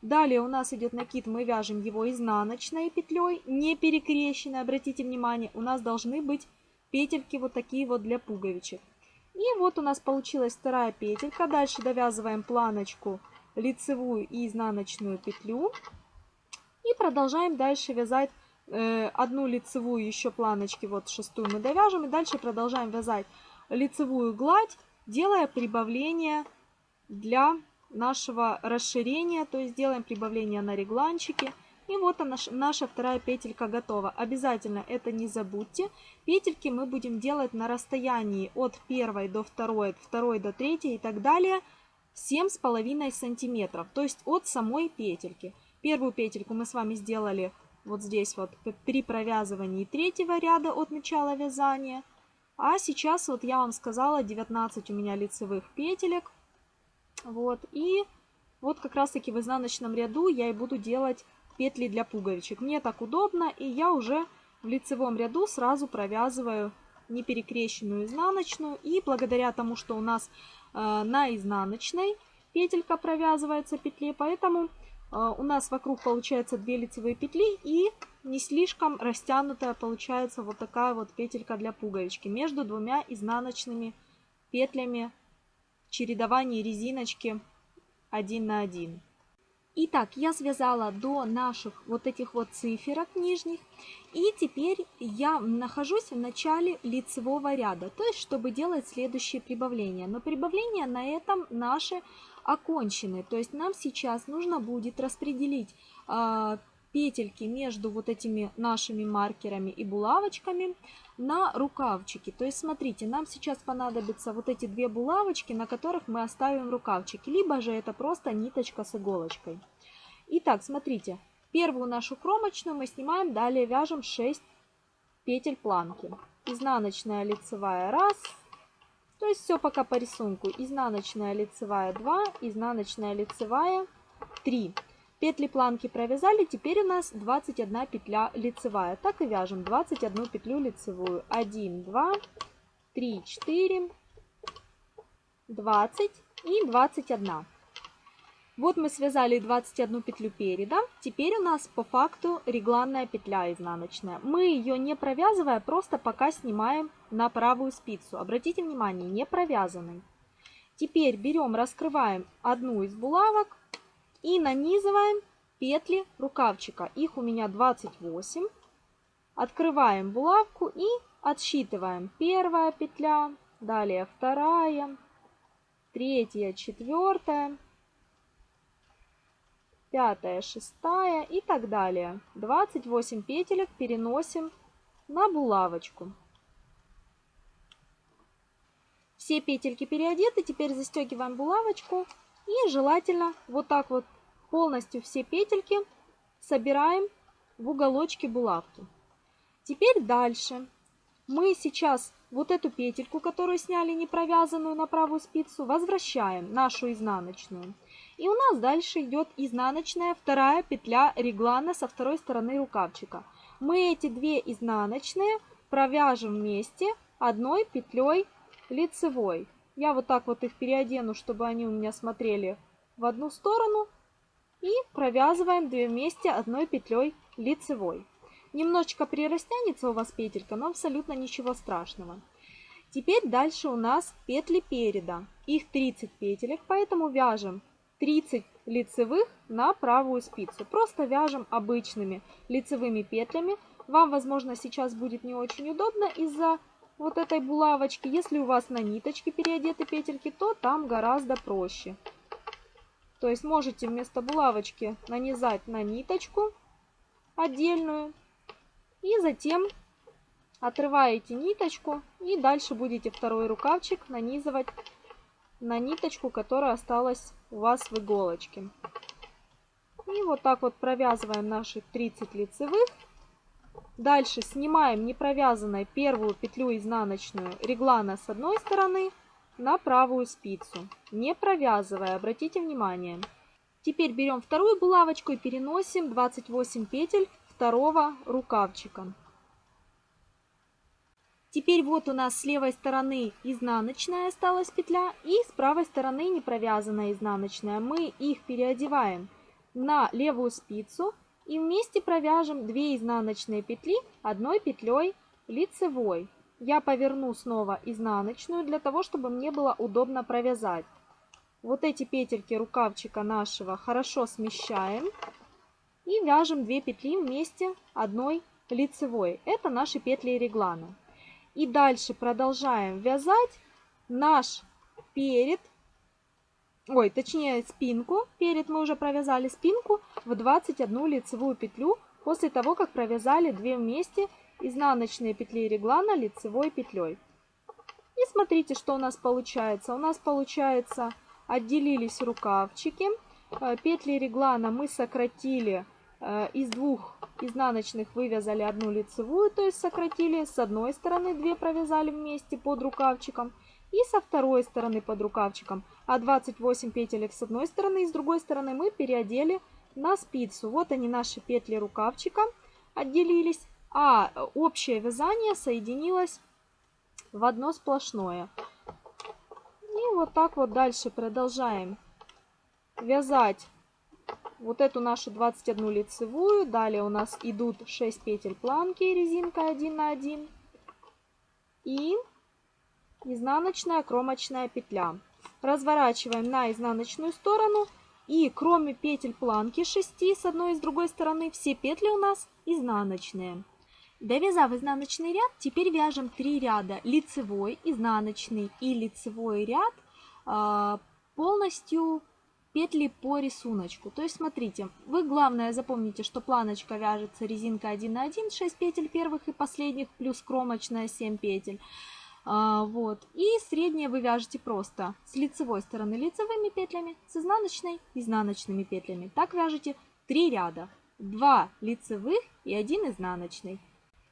Далее у нас идет накид, мы вяжем его изнаночной петлей, не перекрещенной, обратите внимание, у нас должны быть петельки вот такие вот для пуговичек. И вот у нас получилась вторая петелька. Дальше довязываем планочку, лицевую и изнаночную петлю. И продолжаем дальше вязать э, одну лицевую еще планочки, вот шестую мы довяжем. И дальше продолжаем вязать лицевую гладь, делая прибавление для нашего расширения. То есть делаем прибавление на регланчике. И вот она, наша вторая петелька готова. Обязательно это не забудьте. Петельки мы будем делать на расстоянии от первой до второй, от второй до третьей и так далее 7,5 сантиметров. То есть от самой петельки. Первую петельку мы с вами сделали вот здесь вот при провязывании третьего ряда от начала вязания. А сейчас вот я вам сказала 19 у меня лицевых петелек. Вот и вот как раз таки в изнаночном ряду я и буду делать петли для пуговичек. Мне так удобно, и я уже в лицевом ряду сразу провязываю неперекрещенную изнаночную. И благодаря тому, что у нас э, на изнаночной петелька провязывается петли, поэтому э, у нас вокруг получается 2 лицевые петли и не слишком растянутая получается вот такая вот петелька для пуговички между двумя изнаночными петлями чередования резиночки 1 на 1. Итак, я связала до наших вот этих вот циферок нижних. И теперь я нахожусь в начале лицевого ряда, то есть чтобы делать следующее прибавление. Но прибавления на этом наши окончены. То есть нам сейчас нужно будет распределить э, петельки между вот этими нашими маркерами и булавочками на рукавчики. То есть смотрите, нам сейчас понадобятся вот эти две булавочки, на которых мы оставим рукавчики, либо же это просто ниточка с иголочкой. Итак, смотрите, первую нашу кромочную мы снимаем, далее вяжем 6 петель планки. Изнаночная лицевая 1, то есть все пока по рисунку. Изнаночная лицевая 2, изнаночная лицевая 3. Петли планки провязали, теперь у нас 21 петля лицевая. Так и вяжем 21 петлю лицевую. 1, 2, 3, 4, 20 и 21. Вот мы связали 21 петлю переда. Теперь у нас по факту регланная петля изнаночная. Мы ее не провязывая, просто пока снимаем на правую спицу. Обратите внимание, не провязанный. Теперь берем, раскрываем одну из булавок и нанизываем петли рукавчика. Их у меня 28. Открываем булавку и отсчитываем. Первая петля, далее вторая, третья, четвертая, пятая, шестая и так далее. 28 петелек переносим на булавочку. Все петельки переодеты, теперь застегиваем булавочку и желательно вот так вот полностью все петельки собираем в уголочке булавки. Теперь дальше мы сейчас вот эту петельку, которую сняли не провязанную на правую спицу, возвращаем нашу изнаночную. И у нас дальше идет изнаночная вторая петля реглана со второй стороны рукавчика. Мы эти две изнаночные провяжем вместе одной петлей лицевой. Я вот так вот их переодену, чтобы они у меня смотрели в одну сторону. И провязываем две вместе одной петлей лицевой. Немножечко прирастянется у вас петелька, но абсолютно ничего страшного. Теперь дальше у нас петли переда. Их 30 петелек, поэтому вяжем 30 лицевых на правую спицу. Просто вяжем обычными лицевыми петлями. Вам, возможно, сейчас будет не очень удобно из-за вот этой булавочки. Если у вас на ниточке переодеты петельки, то там гораздо проще. То есть можете вместо булавочки нанизать на ниточку отдельную. И затем отрываете ниточку и дальше будете второй рукавчик нанизывать на ниточку, которая осталась у вас в иголочке. И вот так вот провязываем наши 30 лицевых. Дальше снимаем не провязанной первую петлю изнаночную реглана с одной стороны на правую спицу, не провязывая, обратите внимание. Теперь берем вторую булавочку и переносим 28 петель второго рукавчика. Теперь вот у нас с левой стороны изнаночная осталась петля и с правой стороны не провязанная изнаночная. Мы их переодеваем на левую спицу и вместе провяжем 2 изнаночные петли одной петлей лицевой. Я поверну снова изнаночную для того, чтобы мне было удобно провязать. Вот эти петельки рукавчика нашего хорошо смещаем и вяжем 2 петли вместе одной лицевой. Это наши петли реглана. И дальше продолжаем вязать наш перед, ой, точнее спинку. Перед мы уже провязали спинку в 21 лицевую петлю после того, как провязали 2 вместе изнаночные петли реглана лицевой петлей. И смотрите, что у нас получается. У нас получается отделились рукавчики. Э, петли реглана мы сократили Э, из двух изнаночных вывязали одну лицевую, то есть сократили с одной стороны, две провязали вместе под рукавчиком и со второй стороны под рукавчиком. А 28 петелек с одной стороны и с другой стороны мы переодели на спицу. Вот они наши петли рукавчика отделились, а общее вязание соединилось в одно сплошное. И вот так вот дальше продолжаем вязать вот эту нашу 21 лицевую. Далее у нас идут 6 петель планки, резинка 1 на 1. И изнаночная кромочная петля. Разворачиваем на изнаночную сторону. И кроме петель планки 6 с одной и с другой стороны, все петли у нас изнаночные. Довязав изнаночный ряд, теперь вяжем 3 ряда лицевой, изнаночный и лицевой ряд а, полностью петли по рисунку. То есть, смотрите, вы главное запомните, что планочка вяжется резинка 1 на 1, 6 петель первых и последних, плюс кромочная 7 петель. А, вот. И среднее вы вяжете просто с лицевой стороны лицевыми петлями, с изнаночной изнаночными петлями. Так вяжете 3 ряда. 2 лицевых и 1 изнаночный.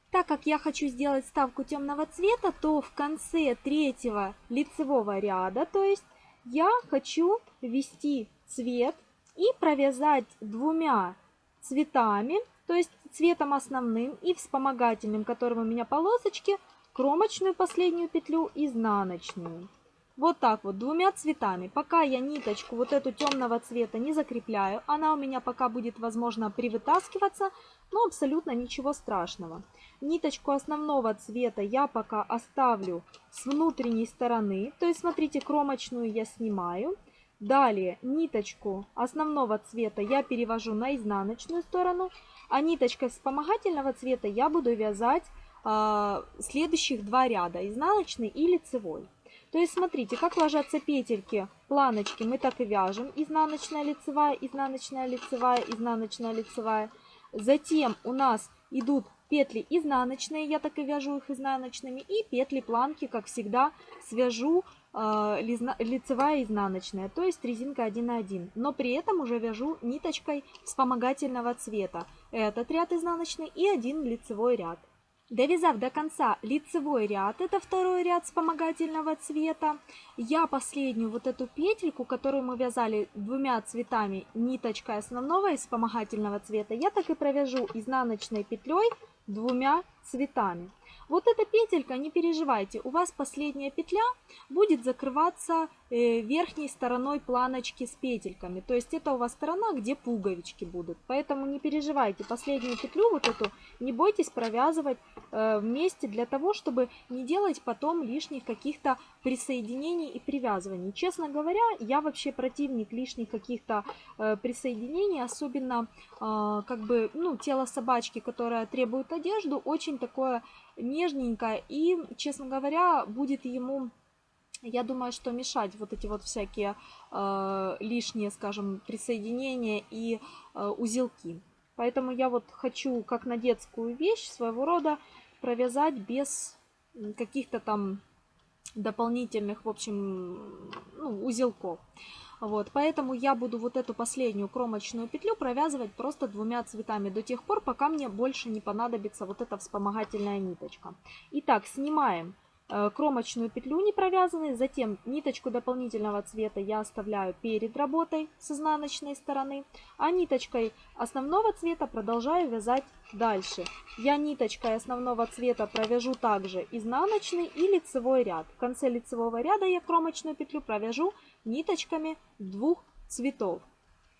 Так как я хочу сделать ставку темного цвета, то в конце третьего лицевого ряда, то есть я хочу ввести цвет и провязать двумя цветами, то есть цветом основным и вспомогательным, которым у меня полосочки, кромочную последнюю петлю изнаночную. Вот так вот, двумя цветами. Пока я ниточку вот эту темного цвета не закрепляю, она у меня пока будет, возможно, привытаскиваться, но абсолютно ничего страшного. Ниточку основного цвета я пока оставлю с внутренней стороны, то есть, смотрите, кромочную я снимаю. Далее ниточку основного цвета я перевожу на изнаночную сторону, а ниточкой вспомогательного цвета я буду вязать следующих два ряда, изнаночный и лицевой. То есть смотрите, как ложатся петельки, планочки мы так и вяжем, изнаночная, лицевая, изнаночная, лицевая, изнаночная, лицевая. Затем у нас идут петли изнаночные, я так и вяжу их изнаночными, и петли планки, как всегда, свяжу э, лицевая изнаночная, то есть резинка 1 на 1. Но при этом уже вяжу ниточкой вспомогательного цвета. Этот ряд изнаночный и один лицевой ряд. Довязав до конца лицевой ряд, это второй ряд вспомогательного цвета, я последнюю вот эту петельку, которую мы вязали двумя цветами, ниточкой основного и вспомогательного цвета, я так и провяжу изнаночной петлей двумя цветами. Вот эта петелька, не переживайте, у вас последняя петля будет закрываться э, верхней стороной планочки с петельками. То есть это у вас сторона, где пуговички будут. Поэтому не переживайте, последнюю петлю вот эту не бойтесь провязывать э, вместе для того, чтобы не делать потом лишних каких-то присоединений и привязываний. Честно говоря, я вообще противник лишних каких-то э, присоединений, особенно как бы, ну, тело собачки, которое требует одежду, очень такое нежненькое и, честно говоря, будет ему я думаю, что мешать вот эти вот всякие э, лишние, скажем, присоединения и э, узелки. Поэтому я вот хочу, как на детскую вещь, своего рода провязать без каких-то там дополнительных, в общем, ну, узелков. Вот, поэтому я буду вот эту последнюю кромочную петлю провязывать просто двумя цветами до тех пор, пока мне больше не понадобится вот эта вспомогательная ниточка. Итак, снимаем Э, кромочную петлю не провязанной, затем ниточку дополнительного цвета я оставляю перед работой с изнаночной стороны, а ниточкой основного цвета продолжаю вязать дальше. Я ниточкой основного цвета провяжу также изнаночный и лицевой ряд. В конце лицевого ряда я кромочную петлю провяжу ниточками двух цветов.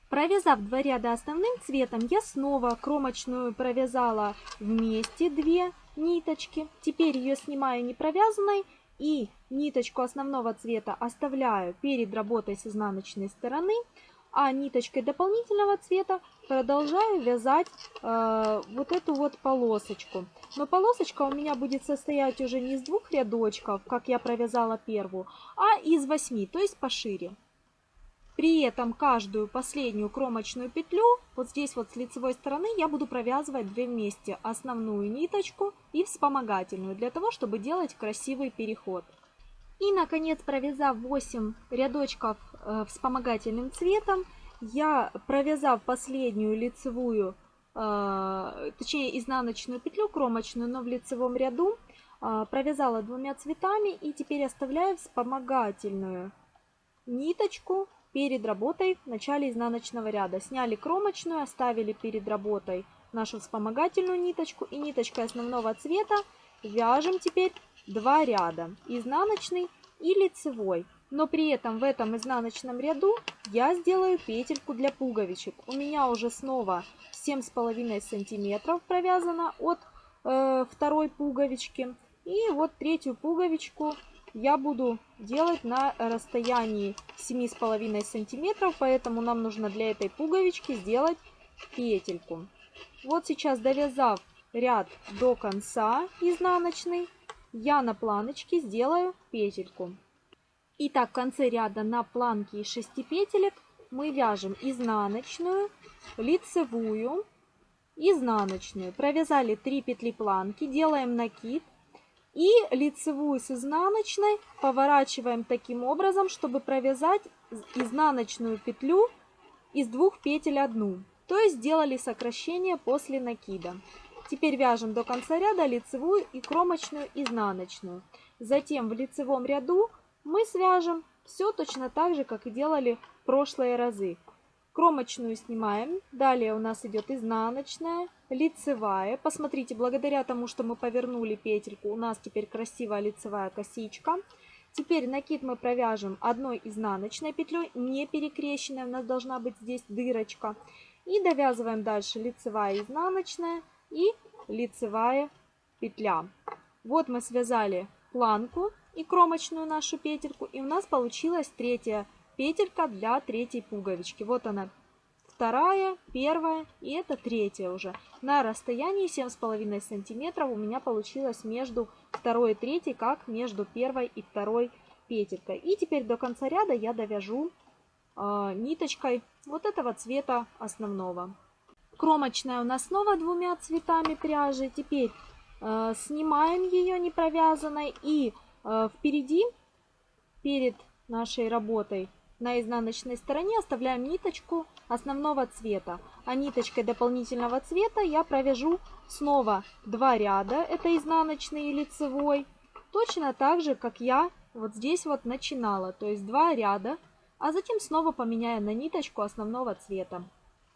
Провязав два ряда основным цветом, я снова кромочную провязала вместе две ниточки. Теперь ее снимаю не провязанной и ниточку основного цвета оставляю перед работой с изнаночной стороны, а ниточкой дополнительного цвета продолжаю вязать э, вот эту вот полосочку. Но полосочка у меня будет состоять уже не из двух рядочков, как я провязала первую, а из восьми, то есть пошире. При этом каждую последнюю кромочную петлю, вот здесь вот с лицевой стороны, я буду провязывать две вместе. Основную ниточку и вспомогательную, для того, чтобы делать красивый переход. И, наконец, провязав 8 рядочков э, вспомогательным цветом, я, провязав последнюю лицевую, э, точнее изнаночную петлю кромочную, но в лицевом ряду, э, провязала двумя цветами и теперь оставляю вспомогательную ниточку перед работой в начале изнаночного ряда. Сняли кромочную, оставили перед работой нашу вспомогательную ниточку и ниточкой основного цвета вяжем теперь два ряда, изнаночный и лицевой. Но при этом в этом изнаночном ряду я сделаю петельку для пуговичек. У меня уже снова 7,5 сантиметров провязано от э, второй пуговички. И вот третью пуговичку я буду делать на расстоянии 7,5 сантиметров, поэтому нам нужно для этой пуговички сделать петельку. Вот сейчас довязав ряд до конца изнаночный, я на планочке сделаю петельку. Итак, в конце ряда на планке из 6 петелек мы вяжем изнаночную, лицевую, изнаночную. Провязали 3 петли планки, делаем накид и лицевую с изнаночной поворачиваем таким образом, чтобы провязать изнаночную петлю из двух петель одну. То есть сделали сокращение после накида. Теперь вяжем до конца ряда лицевую и кромочную изнаночную. Затем в лицевом ряду мы свяжем все точно так же, как и делали в прошлые разы. Кромочную снимаем. Далее у нас идет изнаночная, лицевая. Посмотрите, благодаря тому, что мы повернули петельку, у нас теперь красивая лицевая косичка. Теперь накид мы провяжем одной изнаночной петлей, не перекрещенной, у нас должна быть здесь дырочка. И довязываем дальше лицевая изнаночная и лицевая петля. Вот мы связали планку и кромочную нашу петельку, и у нас получилась третья петелька для третьей пуговички. Вот она вторая, первая и это третья уже. На расстоянии 7,5 сантиметров у меня получилось между второй и третьей, как между первой и второй петелькой. И теперь до конца ряда я довяжу э, ниточкой вот этого цвета основного. Кромочная у нас снова двумя цветами пряжи. Теперь э, снимаем ее не провязанной и впереди, перед нашей работой, на изнаночной стороне оставляем ниточку основного цвета, а ниточкой дополнительного цвета я провяжу снова два ряда, это изнаночный и лицевой, точно так же, как я вот здесь вот начинала, то есть два ряда, а затем снова поменяю на ниточку основного цвета.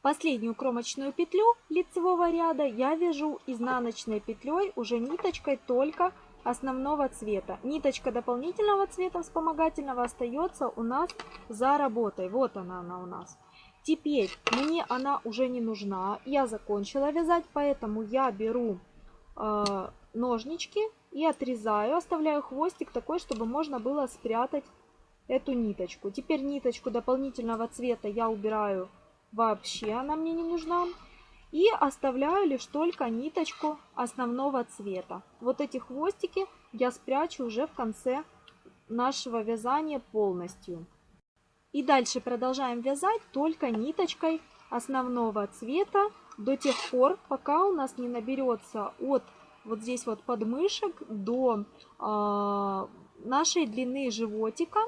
Последнюю кромочную петлю лицевого ряда я вяжу изнаночной петлей уже ниточкой только основного цвета. Ниточка дополнительного цвета вспомогательного остается у нас за работой. Вот она, она у нас. Теперь мне она уже не нужна. Я закончила вязать, поэтому я беру э, ножнички и отрезаю. Оставляю хвостик такой, чтобы можно было спрятать эту ниточку. Теперь ниточку дополнительного цвета я убираю вообще, она мне не нужна. И оставляю лишь только ниточку основного цвета. Вот эти хвостики я спрячу уже в конце нашего вязания полностью. И дальше продолжаем вязать только ниточкой основного цвета до тех пор, пока у нас не наберется от вот здесь вот подмышек до э, нашей длины животика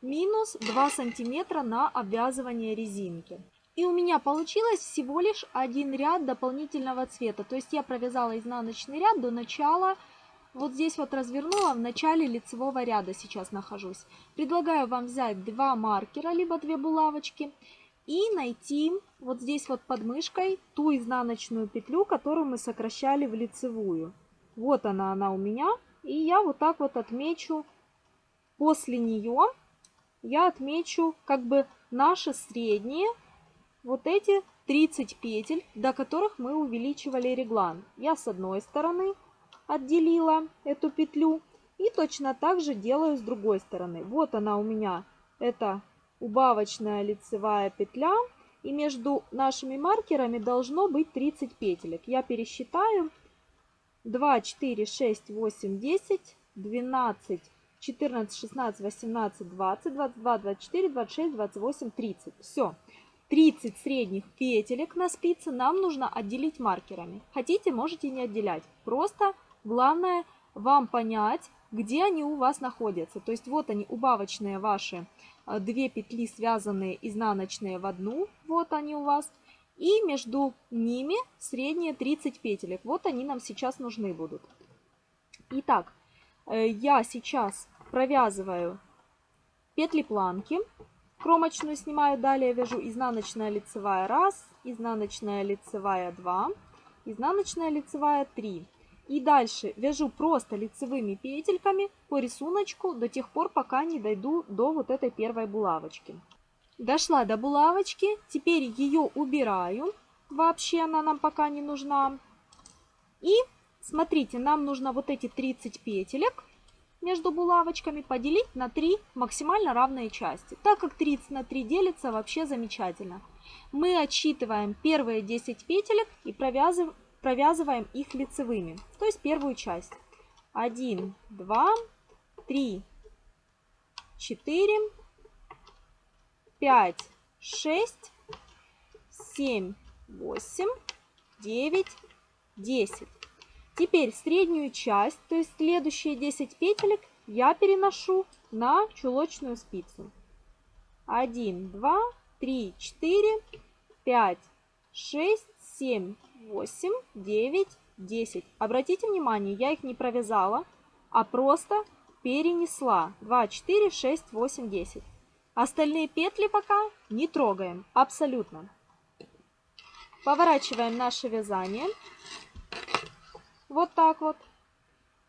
минус 2 сантиметра на обвязывание резинки. И у меня получилось всего лишь один ряд дополнительного цвета. То есть я провязала изнаночный ряд до начала, вот здесь вот развернула, в начале лицевого ряда сейчас нахожусь. Предлагаю вам взять два маркера, либо две булавочки и найти вот здесь вот под мышкой ту изнаночную петлю, которую мы сокращали в лицевую. Вот она, она у меня. И я вот так вот отмечу после нее, я отмечу как бы наши средние вот эти 30 петель, до которых мы увеличивали реглан. Я с одной стороны отделила эту петлю и точно так же делаю с другой стороны. Вот она у меня, это убавочная лицевая петля. И между нашими маркерами должно быть 30 петелек. Я пересчитаю. 2, 4, 6, 8, 10, 12, 14, 16, 18, 20, 22, 24, 26, 28, 30. Все. 30 средних петелек на спице нам нужно отделить маркерами. Хотите, можете не отделять. Просто главное вам понять, где они у вас находятся. То есть вот они, убавочные ваши э, две петли, связанные изнаночные в одну. Вот они у вас. И между ними средние 30 петелек. Вот они нам сейчас нужны будут. Итак, э, я сейчас провязываю петли планки. Кромочную снимаю, далее вяжу изнаночная лицевая 1, изнаночная лицевая 2, изнаночная лицевая 3. И дальше вяжу просто лицевыми петельками по рисунку до тех пор, пока не дойду до вот этой первой булавочки. Дошла до булавочки, теперь ее убираю, вообще она нам пока не нужна. И смотрите, нам нужно вот эти 30 петелек между булавочками поделить на 3 максимально равные части. Так как 30 на 3 делится, вообще замечательно. Мы отсчитываем первые 10 петелек и провязываем, провязываем их лицевыми. То есть первую часть. 1, 2, 3, 4, 5, 6, 7, 8, 9, 10. Теперь среднюю часть, то есть следующие 10 петелек, я переношу на чулочную спицу. 1, 2, 3, 4, 5, 6, 7, 8, 9, 10. Обратите внимание, я их не провязала, а просто перенесла. 2, 4, 6, 8, 10. Остальные петли пока не трогаем, абсолютно. Поворачиваем наше вязание. Вот так вот.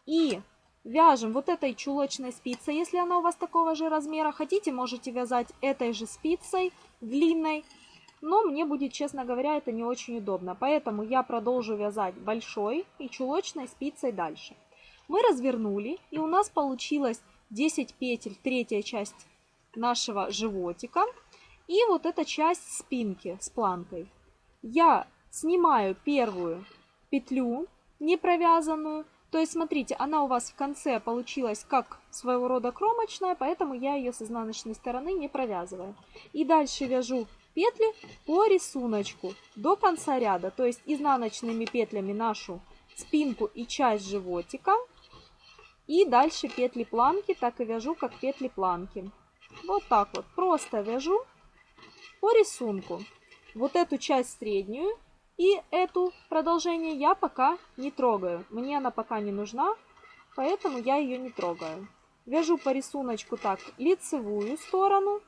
И вяжем вот этой чулочной спицей, если она у вас такого же размера. Хотите, можете вязать этой же спицей длинной. Но мне будет, честно говоря, это не очень удобно. Поэтому я продолжу вязать большой и чулочной спицей дальше. Мы развернули, и у нас получилось 10 петель, третья часть нашего животика. И вот эта часть спинки с планкой. Я снимаю первую петлю не провязанную. То есть, смотрите, она у вас в конце получилась как своего рода кромочная, поэтому я ее с изнаночной стороны не провязываю. И дальше вяжу петли по рисунку до конца ряда. То есть, изнаночными петлями нашу спинку и часть животика. И дальше петли планки так и вяжу, как петли планки. Вот так вот, просто вяжу по рисунку. Вот эту часть среднюю и эту продолжение я пока не трогаю. Мне она пока не нужна, поэтому я ее не трогаю. Вяжу по рисунку так лицевую сторону.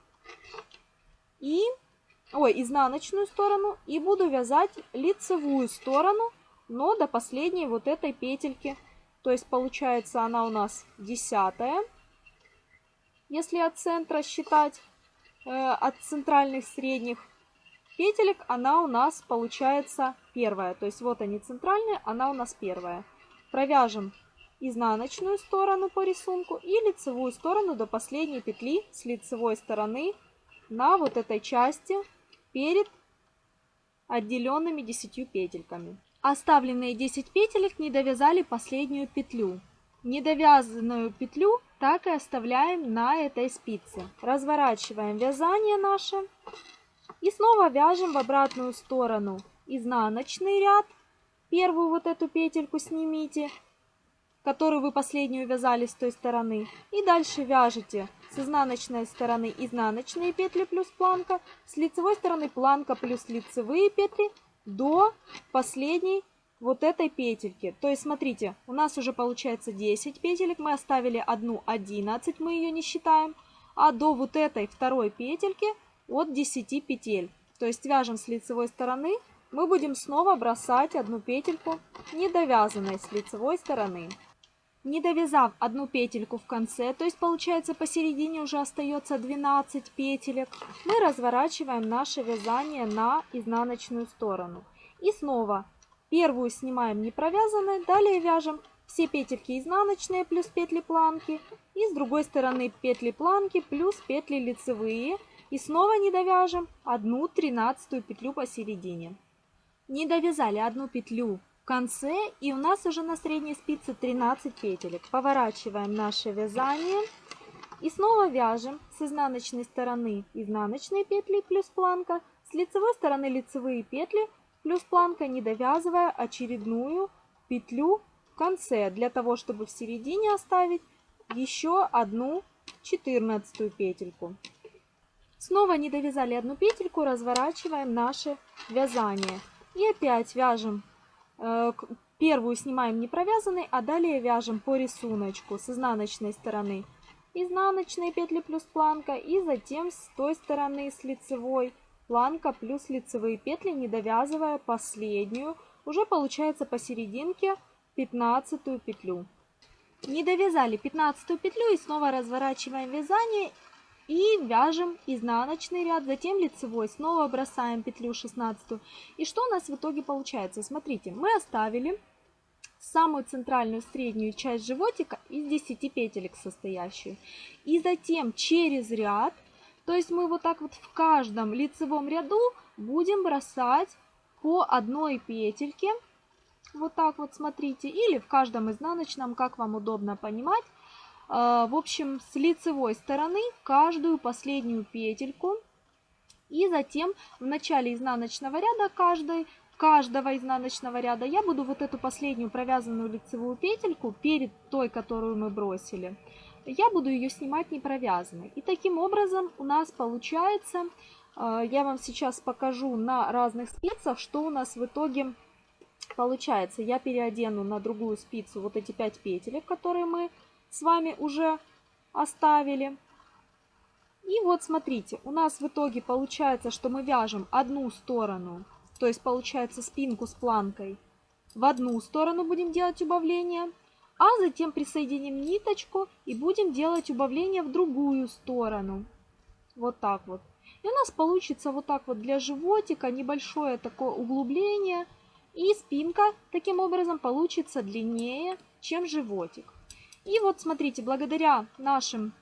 И ой, изнаночную сторону и буду вязать лицевую сторону, но до последней вот этой петельки. То есть получается она у нас десятая, если от центра считать, э, от центральных средних петелек, она у нас получается первая. То есть вот они центральные, она у нас первая. Провяжем изнаночную сторону по рисунку и лицевую сторону до последней петли с лицевой стороны на вот этой части перед отделенными 10 петельками. Оставленные 10 петелек не довязали последнюю петлю. Недовязанную петлю так и оставляем на этой спице. Разворачиваем вязание наше и снова вяжем в обратную сторону изнаночный ряд. Первую вот эту петельку снимите, которую вы последнюю вязали с той стороны. И дальше вяжете с изнаночной стороны изнаночные петли плюс планка, с лицевой стороны планка плюс лицевые петли до последней вот этой петельки. То есть, смотрите, у нас уже получается 10 петелек, мы оставили одну 11, мы ее не считаем, а до вот этой второй петельки от 10 петель. То есть вяжем с лицевой стороны, мы будем снова бросать одну петельку недовязанной с лицевой стороны. Не довязав одну петельку в конце, то есть получается посередине уже остается 12 петелек, мы разворачиваем наше вязание на изнаночную сторону. И снова первую снимаем не провязанной, далее вяжем все петельки изнаночные плюс петли планки и с другой стороны петли планки плюс петли лицевые и снова не довяжем одну тринадцатую петлю посередине. Не довязали одну петлю в конце и у нас уже на средней спице 13 петелек. Поворачиваем наше вязание и снова вяжем с изнаночной стороны изнаночные петли плюс планка, с лицевой стороны лицевые петли плюс планка, не довязывая очередную петлю в конце, для того, чтобы в середине оставить еще одну 14 петельку. Снова не довязали одну петельку, разворачиваем наше вязание. И опять вяжем Э, первую снимаем не провязанной, а далее вяжем по рисунку с изнаночной стороны изнаночные петли плюс планка и затем с той стороны с лицевой планка плюс лицевые петли, не довязывая последнюю, уже получается посерединке 15 петлю. Не довязали 15 петлю и снова разворачиваем вязание и вяжем изнаночный ряд, затем лицевой, снова бросаем петлю 16. И что у нас в итоге получается? Смотрите, мы оставили самую центральную среднюю часть животика из 10 петелек состоящую. И затем через ряд, то есть мы вот так вот в каждом лицевом ряду будем бросать по одной петельке. Вот так вот смотрите. Или в каждом изнаночном, как вам удобно понимать. А, в общем, с лицевой стороны каждую последнюю петельку. И затем в начале изнаночного ряда каждой, каждого изнаночного ряда я буду вот эту последнюю провязанную лицевую петельку перед той, которую мы бросили, я буду ее снимать не провязанной. И таким образом у нас получается, а, я вам сейчас покажу на разных спицах, что у нас в итоге получается. Я переодену на другую спицу вот эти 5 петелек, которые мы с вами уже оставили. И вот смотрите, у нас в итоге получается, что мы вяжем одну сторону, то есть получается спинку с планкой, в одну сторону будем делать убавление, а затем присоединим ниточку и будем делать убавление в другую сторону. Вот так вот. И у нас получится вот так вот для животика небольшое такое углубление. И спинка таким образом получится длиннее, чем животик. И вот смотрите, благодаря нашим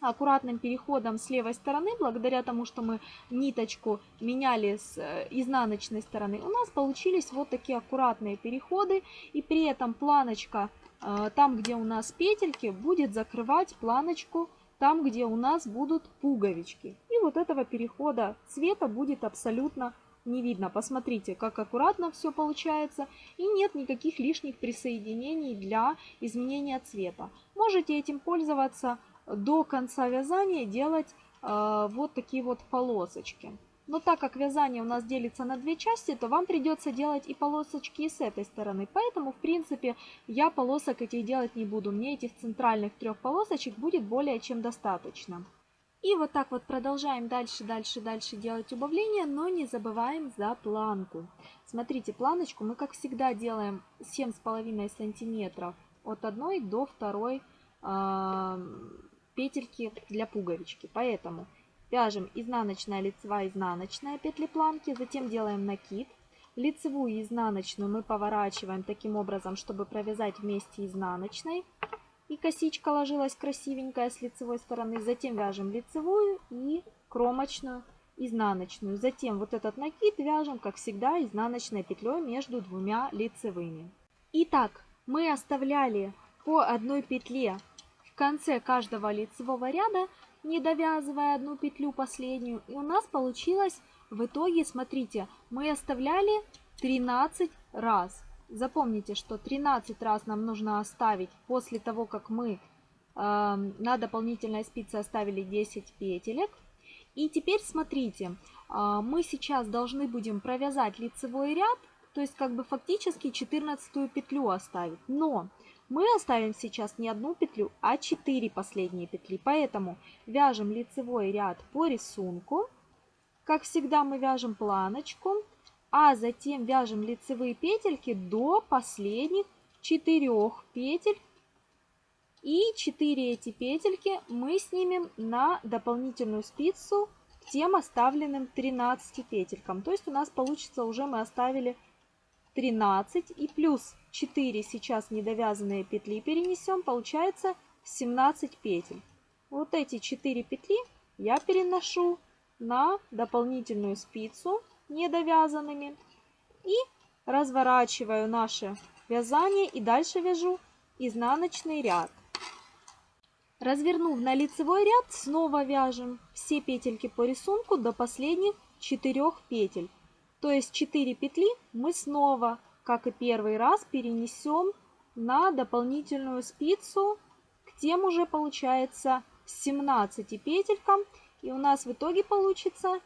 аккуратным переходом с левой стороны, благодаря тому, что мы ниточку меняли с э, изнаночной стороны, у нас получились вот такие аккуратные переходы. И при этом планочка, э, там где у нас петельки, будет закрывать планочку там, где у нас будут пуговички. И вот этого перехода цвета будет абсолютно не видно. Посмотрите, как аккуратно все получается. И нет никаких лишних присоединений для изменения цвета. Можете этим пользоваться до конца вязания, делать э, вот такие вот полосочки. Но так как вязание у нас делится на две части, то вам придется делать и полосочки и с этой стороны. Поэтому, в принципе, я полосок этих делать не буду. Мне этих центральных трех полосочек будет более чем достаточно. И вот так вот продолжаем дальше, дальше, дальше делать убавление, но не забываем за планку. Смотрите, планочку мы, как всегда, делаем 7,5 сантиметров от одной до второй э, петельки для пуговички. Поэтому вяжем изнаночная, лицевая, изнаночная петли планки, затем делаем накид. Лицевую и изнаночную мы поворачиваем таким образом, чтобы провязать вместе изнаночной и косичка ложилась красивенькая с лицевой стороны. Затем вяжем лицевую и кромочную изнаночную. Затем вот этот накид вяжем, как всегда, изнаночной петлей между двумя лицевыми. Итак, мы оставляли по одной петле в конце каждого лицевого ряда, не довязывая одну петлю последнюю. И у нас получилось в итоге, смотрите, мы оставляли 13 раз. Запомните, что 13 раз нам нужно оставить после того, как мы э, на дополнительной спице оставили 10 петелек. И теперь смотрите, э, мы сейчас должны будем провязать лицевой ряд, то есть как бы фактически 14 петлю оставить. Но мы оставим сейчас не одну петлю, а 4 последние петли. Поэтому вяжем лицевой ряд по рисунку. Как всегда мы вяжем планочку а затем вяжем лицевые петельки до последних четырех петель. И 4 эти петельки мы снимем на дополнительную спицу к тем оставленным 13 петелькам. То есть у нас получится уже мы оставили 13 и плюс 4 сейчас недовязанные петли перенесем, получается 17 петель. Вот эти 4 петли я переношу на дополнительную спицу недовязанными. И разворачиваю наше вязание и дальше вяжу изнаночный ряд. Развернув на лицевой ряд, снова вяжем все петельки по рисунку до последних 4 петель. То есть 4 петли мы снова, как и первый раз, перенесем на дополнительную спицу к тем уже получается 17 петелькам. И у нас в итоге получится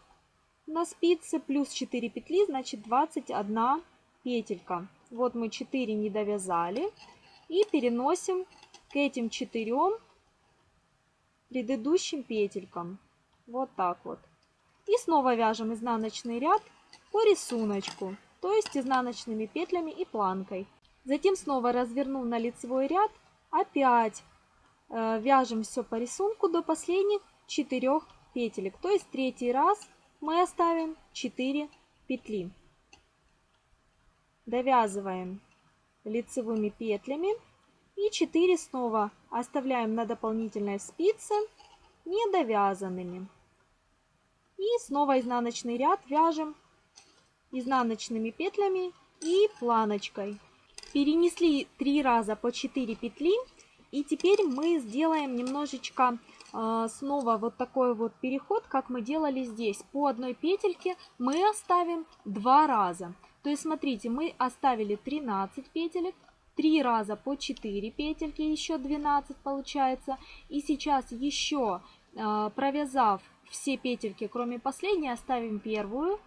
на спице плюс 4 петли, значит 21 петелька. Вот мы 4 не довязали и переносим к этим 4 предыдущим петелькам. Вот так вот. И снова вяжем изнаночный ряд по рисунку, то есть изнаночными петлями и планкой. Затем снова развернув на лицевой ряд, опять э, вяжем все по рисунку до последних 4 петелек. То есть третий раз мы оставим 4 петли. Довязываем лицевыми петлями и 4 снова оставляем на дополнительной спице недовязанными. И снова изнаночный ряд вяжем изнаночными петлями и планочкой. Перенесли 3 раза по 4 петли. И теперь мы сделаем немножечко снова вот такой вот переход, как мы делали здесь. По одной петельке мы оставим два раза. То есть, смотрите, мы оставили 13 петелек, 3 раза по 4 петельки, еще 12 получается. И сейчас еще а, провязав все петельки, кроме последней, оставим первую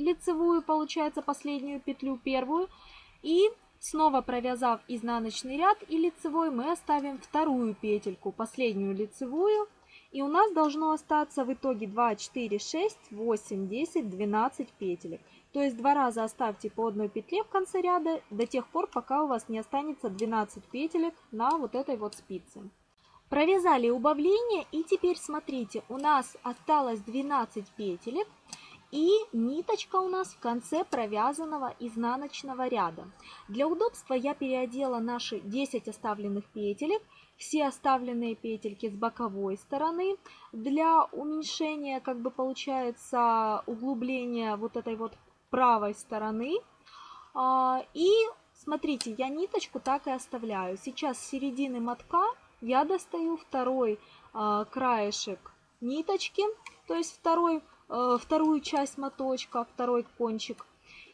лицевую, получается, последнюю петлю первую. И Снова провязав изнаночный ряд и лицевой, мы оставим вторую петельку, последнюю лицевую. И у нас должно остаться в итоге 2, 4, 6, 8, 10, 12 петелек. То есть два раза оставьте по одной петле в конце ряда до тех пор, пока у вас не останется 12 петелек на вот этой вот спице. Провязали убавление и теперь смотрите, у нас осталось 12 петелек. И ниточка у нас в конце провязанного изнаночного ряда. Для удобства я переодела наши 10 оставленных петелек, все оставленные петельки с боковой стороны. Для уменьшения, как бы получается, углубления вот этой вот правой стороны. А, и смотрите, я ниточку так и оставляю. Сейчас с середины мотка я достаю второй а, краешек ниточки, то есть второй вторую часть моточка, второй кончик.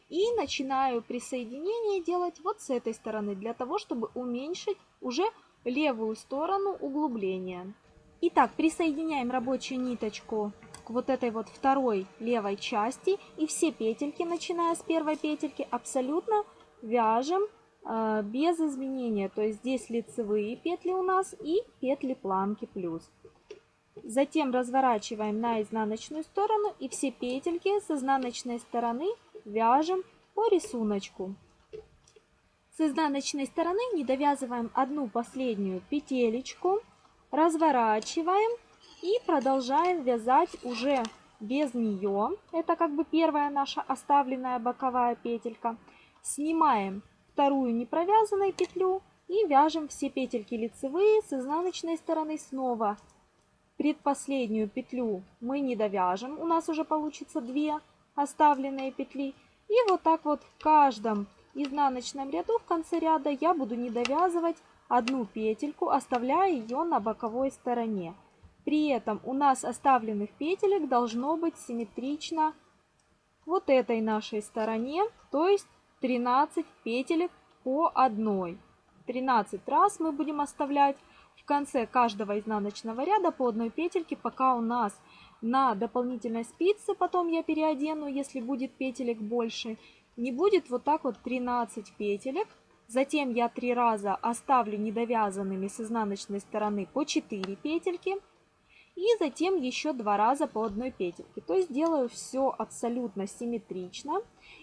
И начинаю присоединение делать вот с этой стороны, для того, чтобы уменьшить уже левую сторону углубления. Итак, присоединяем рабочую ниточку к вот этой вот второй левой части. И все петельки, начиная с первой петельки, абсолютно вяжем э, без изменения. То есть здесь лицевые петли у нас и петли планки плюс. Затем разворачиваем на изнаночную сторону и все петельки с изнаночной стороны вяжем по рисунку. С изнаночной стороны не довязываем одну последнюю петелечку, разворачиваем и продолжаем вязать уже без нее. Это как бы первая наша оставленная боковая петелька. Снимаем вторую не провязанную петлю и вяжем все петельки лицевые с изнаночной стороны снова. Предпоследнюю петлю мы не довяжем, у нас уже получится две оставленные петли. И вот так вот в каждом изнаночном ряду в конце ряда я буду не довязывать одну петельку, оставляя ее на боковой стороне. При этом у нас оставленных петелек должно быть симметрично вот этой нашей стороне, то есть 13 петелек по одной. 13 раз мы будем оставлять конце каждого изнаночного ряда по одной петельке, пока у нас на дополнительной спице, потом я переодену, если будет петелек больше, не будет вот так вот 13 петелек. Затем я три раза оставлю недовязанными с изнаночной стороны по 4 петельки. И затем еще два раза по одной петельке. То есть делаю все абсолютно симметрично.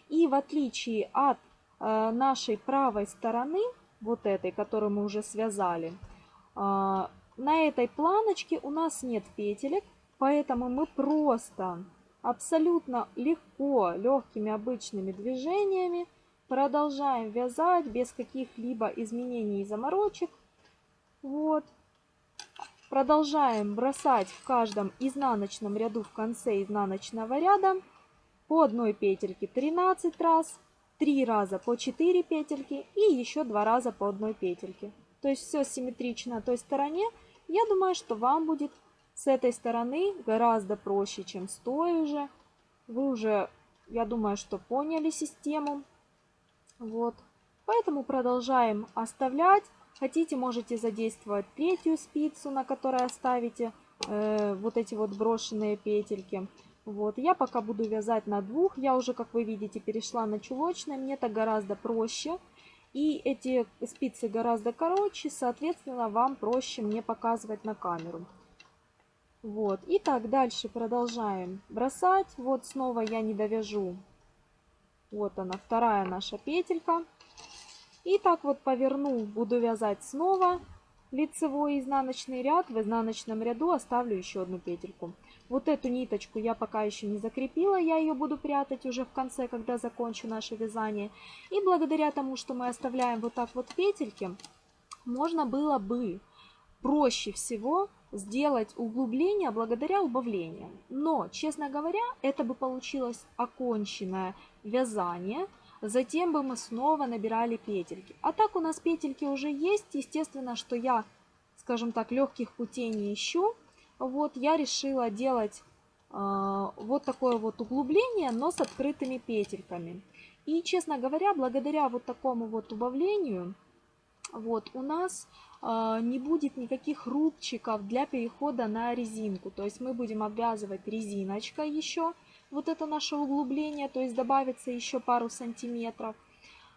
И в отличие от э, нашей правой стороны, вот этой, которую мы уже связали, на этой планочке у нас нет петелек. Поэтому мы просто абсолютно легко, легкими обычными движениями продолжаем вязать без каких-либо изменений и заморочек. Вот. Продолжаем бросать в каждом изнаночном ряду в конце изнаночного ряда по одной петельке 13 раз, 3 раза по 4 петельки и еще 2 раза по одной петельке. То есть все симметрично той стороне. Я думаю, что вам будет с этой стороны гораздо проще, чем с той уже. Вы уже, я думаю, что поняли систему. Вот. Поэтому продолжаем оставлять Хотите, можете задействовать третью спицу, на которой оставите э, вот эти вот брошенные петельки. Вот, я пока буду вязать на двух. Я уже, как вы видите, перешла на чулочное. Мне так гораздо проще. И эти спицы гораздо короче, соответственно, вам проще мне показывать на камеру. Вот, и так дальше продолжаем бросать. Вот снова я не довяжу. Вот она, вторая наша петелька. И так вот поверну, буду вязать снова лицевой изнаночный ряд. В изнаночном ряду оставлю еще одну петельку. Вот эту ниточку я пока еще не закрепила, я ее буду прятать уже в конце, когда закончу наше вязание. И благодаря тому, что мы оставляем вот так вот петельки, можно было бы проще всего сделать углубление благодаря убавлениям. Но, честно говоря, это бы получилось оконченное вязание – Затем бы мы снова набирали петельки. А так у нас петельки уже есть. Естественно, что я, скажем так, легких путей не ищу. Вот я решила делать э, вот такое вот углубление, но с открытыми петельками. И, честно говоря, благодаря вот такому вот убавлению, вот у нас э, не будет никаких рубчиков для перехода на резинку. То есть мы будем обвязывать резиночкой еще вот это наше углубление, то есть добавится еще пару сантиметров.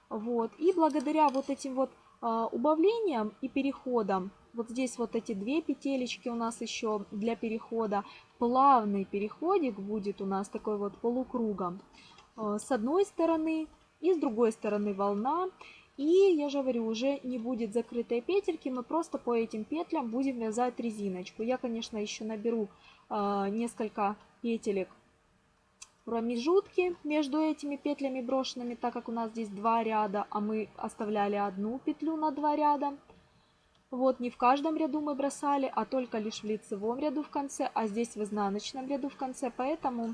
Вот. И благодаря вот этим вот а, убавлениям и переходам, вот здесь вот эти две петелечки у нас еще для перехода, плавный переходик будет у нас такой вот полукругом. А, с одной стороны и с другой стороны волна. И, я же говорю, уже не будет закрытой петельки, мы просто по этим петлям будем вязать резиночку. Я, конечно, еще наберу э, несколько петелек промежутки между этими петлями брошенными, так как у нас здесь два ряда, а мы оставляли одну петлю на два ряда. Вот не в каждом ряду мы бросали, а только лишь в лицевом ряду в конце, а здесь в изнаночном ряду в конце. Поэтому,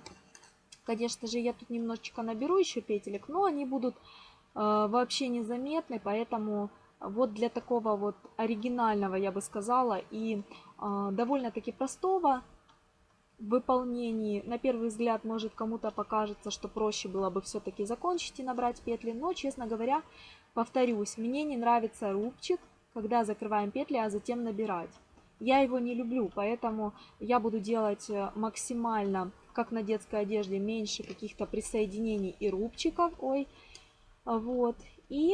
конечно же, я тут немножечко наберу еще петелек, но они будут э, вообще незаметны, поэтому вот для такого вот оригинального, я бы сказала, и э, довольно-таки простого выполнении, на первый взгляд, может кому-то покажется, что проще было бы все-таки закончить и набрать петли, но, честно говоря, повторюсь, мне не нравится рубчик, когда закрываем петли, а затем набирать. Я его не люблю, поэтому я буду делать э, максимально, как на детской одежде, меньше каких-то присоединений и рубчиков. Ой, вот. И,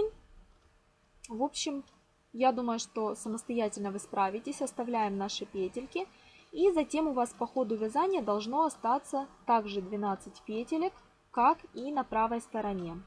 в общем, я думаю, что самостоятельно вы справитесь. Оставляем наши петельки. И затем у вас по ходу вязания должно остаться также 12 петелек, как и на правой стороне.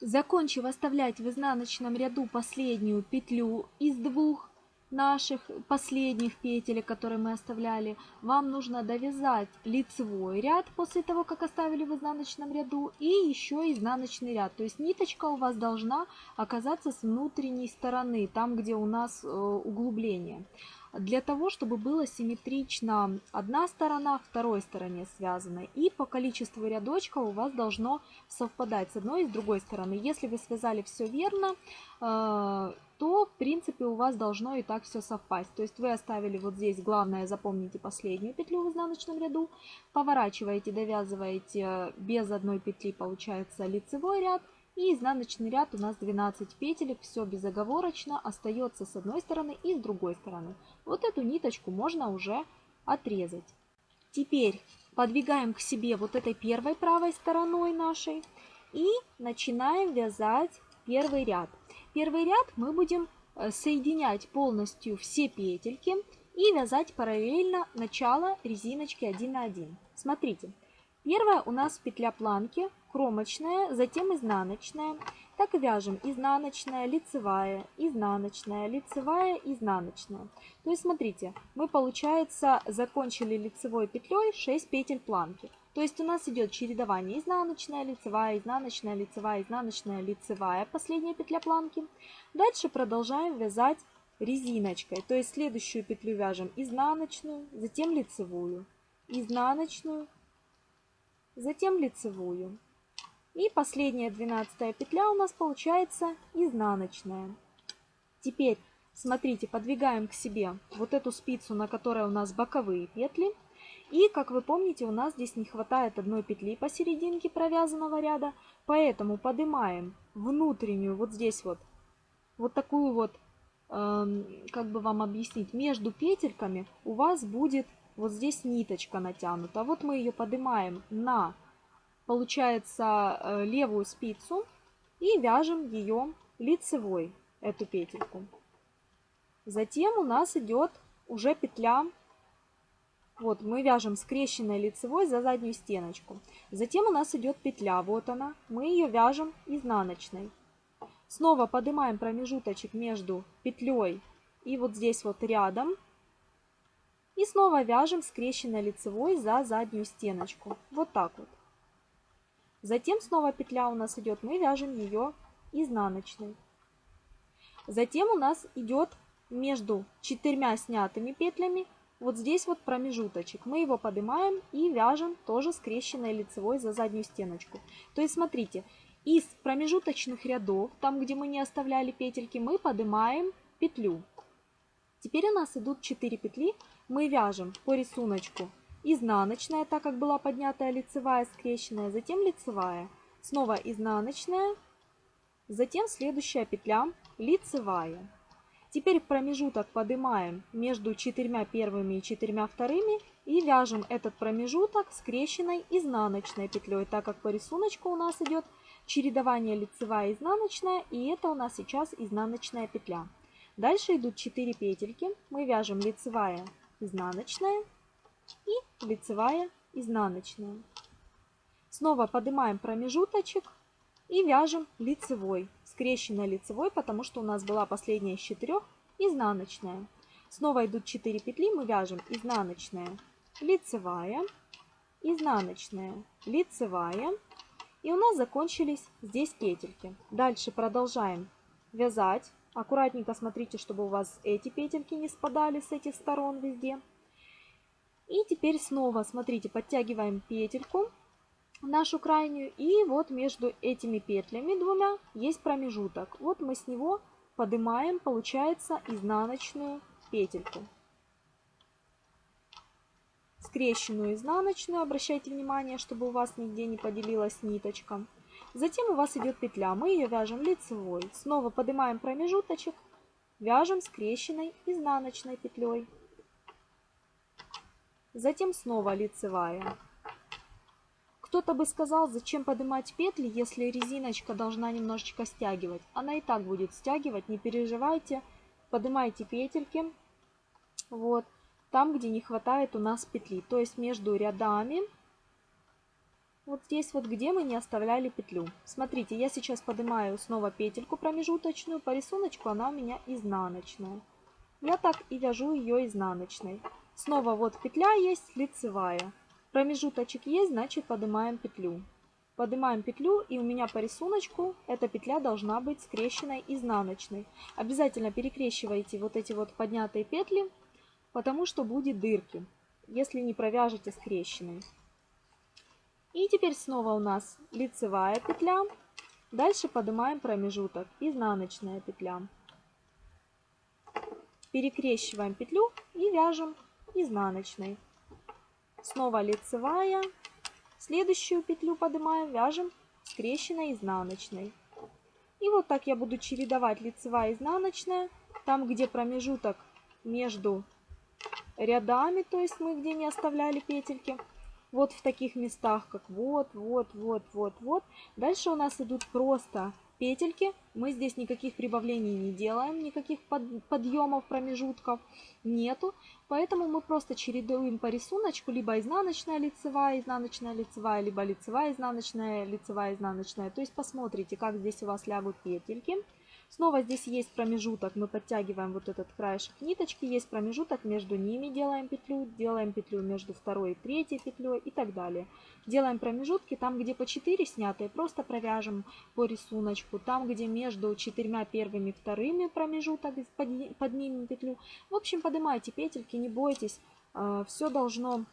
Закончив оставлять в изнаночном ряду последнюю петлю из двух наших последних петель, которые мы оставляли, вам нужно довязать лицевой ряд после того, как оставили в изнаночном ряду, и еще изнаночный ряд. То есть ниточка у вас должна оказаться с внутренней стороны, там, где у нас э, углубление для того, чтобы было симметрично одна сторона второй стороне связана. И по количеству рядочков у вас должно совпадать с одной и с другой стороны. Если вы связали все верно, э, то в принципе у вас должно и так все совпасть. То есть вы оставили вот здесь, главное запомните последнюю петлю в изнаночном ряду, поворачиваете, довязываете без одной петли, получается лицевой ряд, и изнаночный ряд у нас 12 петелек, все безоговорочно, остается с одной стороны и с другой стороны. Вот эту ниточку можно уже отрезать. Теперь подвигаем к себе вот этой первой правой стороной нашей и начинаем вязать первый ряд. Первый ряд мы будем э, соединять полностью все петельки и вязать параллельно начало резиночки 1 на 1. Смотрите, первая у нас петля планки кромочная, затем изнаночная. Так и вяжем изнаночная, лицевая, изнаночная, лицевая, изнаночная. То есть смотрите, мы получается закончили лицевой петлей 6 петель планки. То есть у нас идет чередование изнаночная, лицевая, изнаночная, лицевая, изнаночная, лицевая, последняя петля планки. Дальше продолжаем вязать резиночкой. То есть следующую петлю вяжем изнаночную, затем лицевую, изнаночную, затем лицевую. И последняя двенадцатая петля у нас получается изнаночная. Теперь, смотрите, подвигаем к себе вот эту спицу, на которой у нас боковые петли. И, как вы помните, у нас здесь не хватает одной петли посерединке провязанного ряда, поэтому поднимаем внутреннюю, вот здесь вот, вот такую вот, эм, как бы вам объяснить, между петельками у вас будет вот здесь ниточка натянута. Вот мы ее поднимаем на получается э, левую спицу и вяжем ее лицевой, эту петельку. Затем у нас идет уже петля, вот мы вяжем скрещенной лицевой за заднюю стеночку. Затем у нас идет петля, вот она, мы ее вяжем изнаночной. Снова поднимаем промежуточек между петлей и вот здесь вот рядом. И снова вяжем скрещенной лицевой за заднюю стеночку. Вот так вот. Затем снова петля у нас идет, мы вяжем ее изнаночной. Затем у нас идет между четырьмя снятыми петлями вот здесь вот промежуточек. Мы его поднимаем и вяжем тоже скрещенной лицевой за заднюю стеночку. То есть смотрите, из промежуточных рядов, там где мы не оставляли петельки, мы поднимаем петлю. Теперь у нас идут 4 петли, мы вяжем по рисунку изнаночная, так как была поднятая лицевая скрещенная, затем лицевая, снова изнаночная, затем следующая петля лицевая. Теперь промежуток поднимаем между четырьмя первыми и четырьмя вторыми и вяжем этот промежуток скрещенной изнаночной петлей, так как по рисунку у нас идет чередование лицевая изнаночная, и это у нас сейчас изнаночная петля. Дальше идут 4 петельки, мы вяжем лицевая, изнаночная, и лицевая изнаночная. Снова поднимаем промежуточек и вяжем лицевой, скрещенной лицевой, потому что у нас была последняя из четырех изнаночная. Снова идут 4 петли, мы вяжем изнаночная, лицевая, изнаночная, лицевая. И у нас закончились здесь петельки. Дальше продолжаем вязать. Аккуратненько смотрите, чтобы у вас эти петельки не спадали с этих сторон везде. И теперь снова, смотрите, подтягиваем петельку нашу крайнюю. И вот между этими петлями двумя есть промежуток. Вот мы с него поднимаем, получается, изнаночную петельку. Скрещенную изнаночную, обращайте внимание, чтобы у вас нигде не поделилась ниточка. Затем у вас идет петля, мы ее вяжем лицевой. Снова поднимаем промежуточек, вяжем скрещенной изнаночной петлей. Затем снова лицевая. Кто-то бы сказал, зачем поднимать петли, если резиночка должна немножечко стягивать. Она и так будет стягивать, не переживайте. Поднимайте петельки. Вот. там, где не хватает у нас петли. То есть между рядами, вот здесь вот, где мы не оставляли петлю. Смотрите, я сейчас поднимаю снова петельку промежуточную. По рисунку она у меня изнаночная. Я так и вяжу ее изнаночной. Снова вот петля есть, лицевая. Промежуточек есть, значит поднимаем петлю. Поднимаем петлю и у меня по рисунку эта петля должна быть скрещенной изнаночной. Обязательно перекрещивайте вот эти вот поднятые петли, потому что будет дырки, если не провяжете скрещенной. И теперь снова у нас лицевая петля. Дальше поднимаем промежуток, изнаночная петля. Перекрещиваем петлю и вяжем изнаночной. Снова лицевая. Следующую петлю поднимаем, вяжем скрещенной изнаночной. И вот так я буду чередовать лицевая изнаночная. Там, где промежуток между рядами, то есть мы где не оставляли петельки, вот в таких местах, как вот, вот, вот, вот, вот. Дальше у нас идут просто петельки. Мы здесь никаких прибавлений не делаем, никаких под, подъемов, промежутков нету. Поэтому мы просто чередуем по рисунку либо изнаночная лицевая, изнаночная лицевая, либо лицевая, изнаночная, лицевая, изнаночная. То есть посмотрите, как здесь у вас лягут петельки. Снова здесь есть промежуток, мы подтягиваем вот этот краешек ниточки, есть промежуток, между ними делаем петлю, делаем петлю между второй и третьей петлей и так далее. Делаем промежутки, там где по 4 снятые, просто провяжем по рисунку, там где между четырьмя первыми и вторыми промежуток, поднимем петлю. В общем, поднимайте петельки, не бойтесь, а, все должно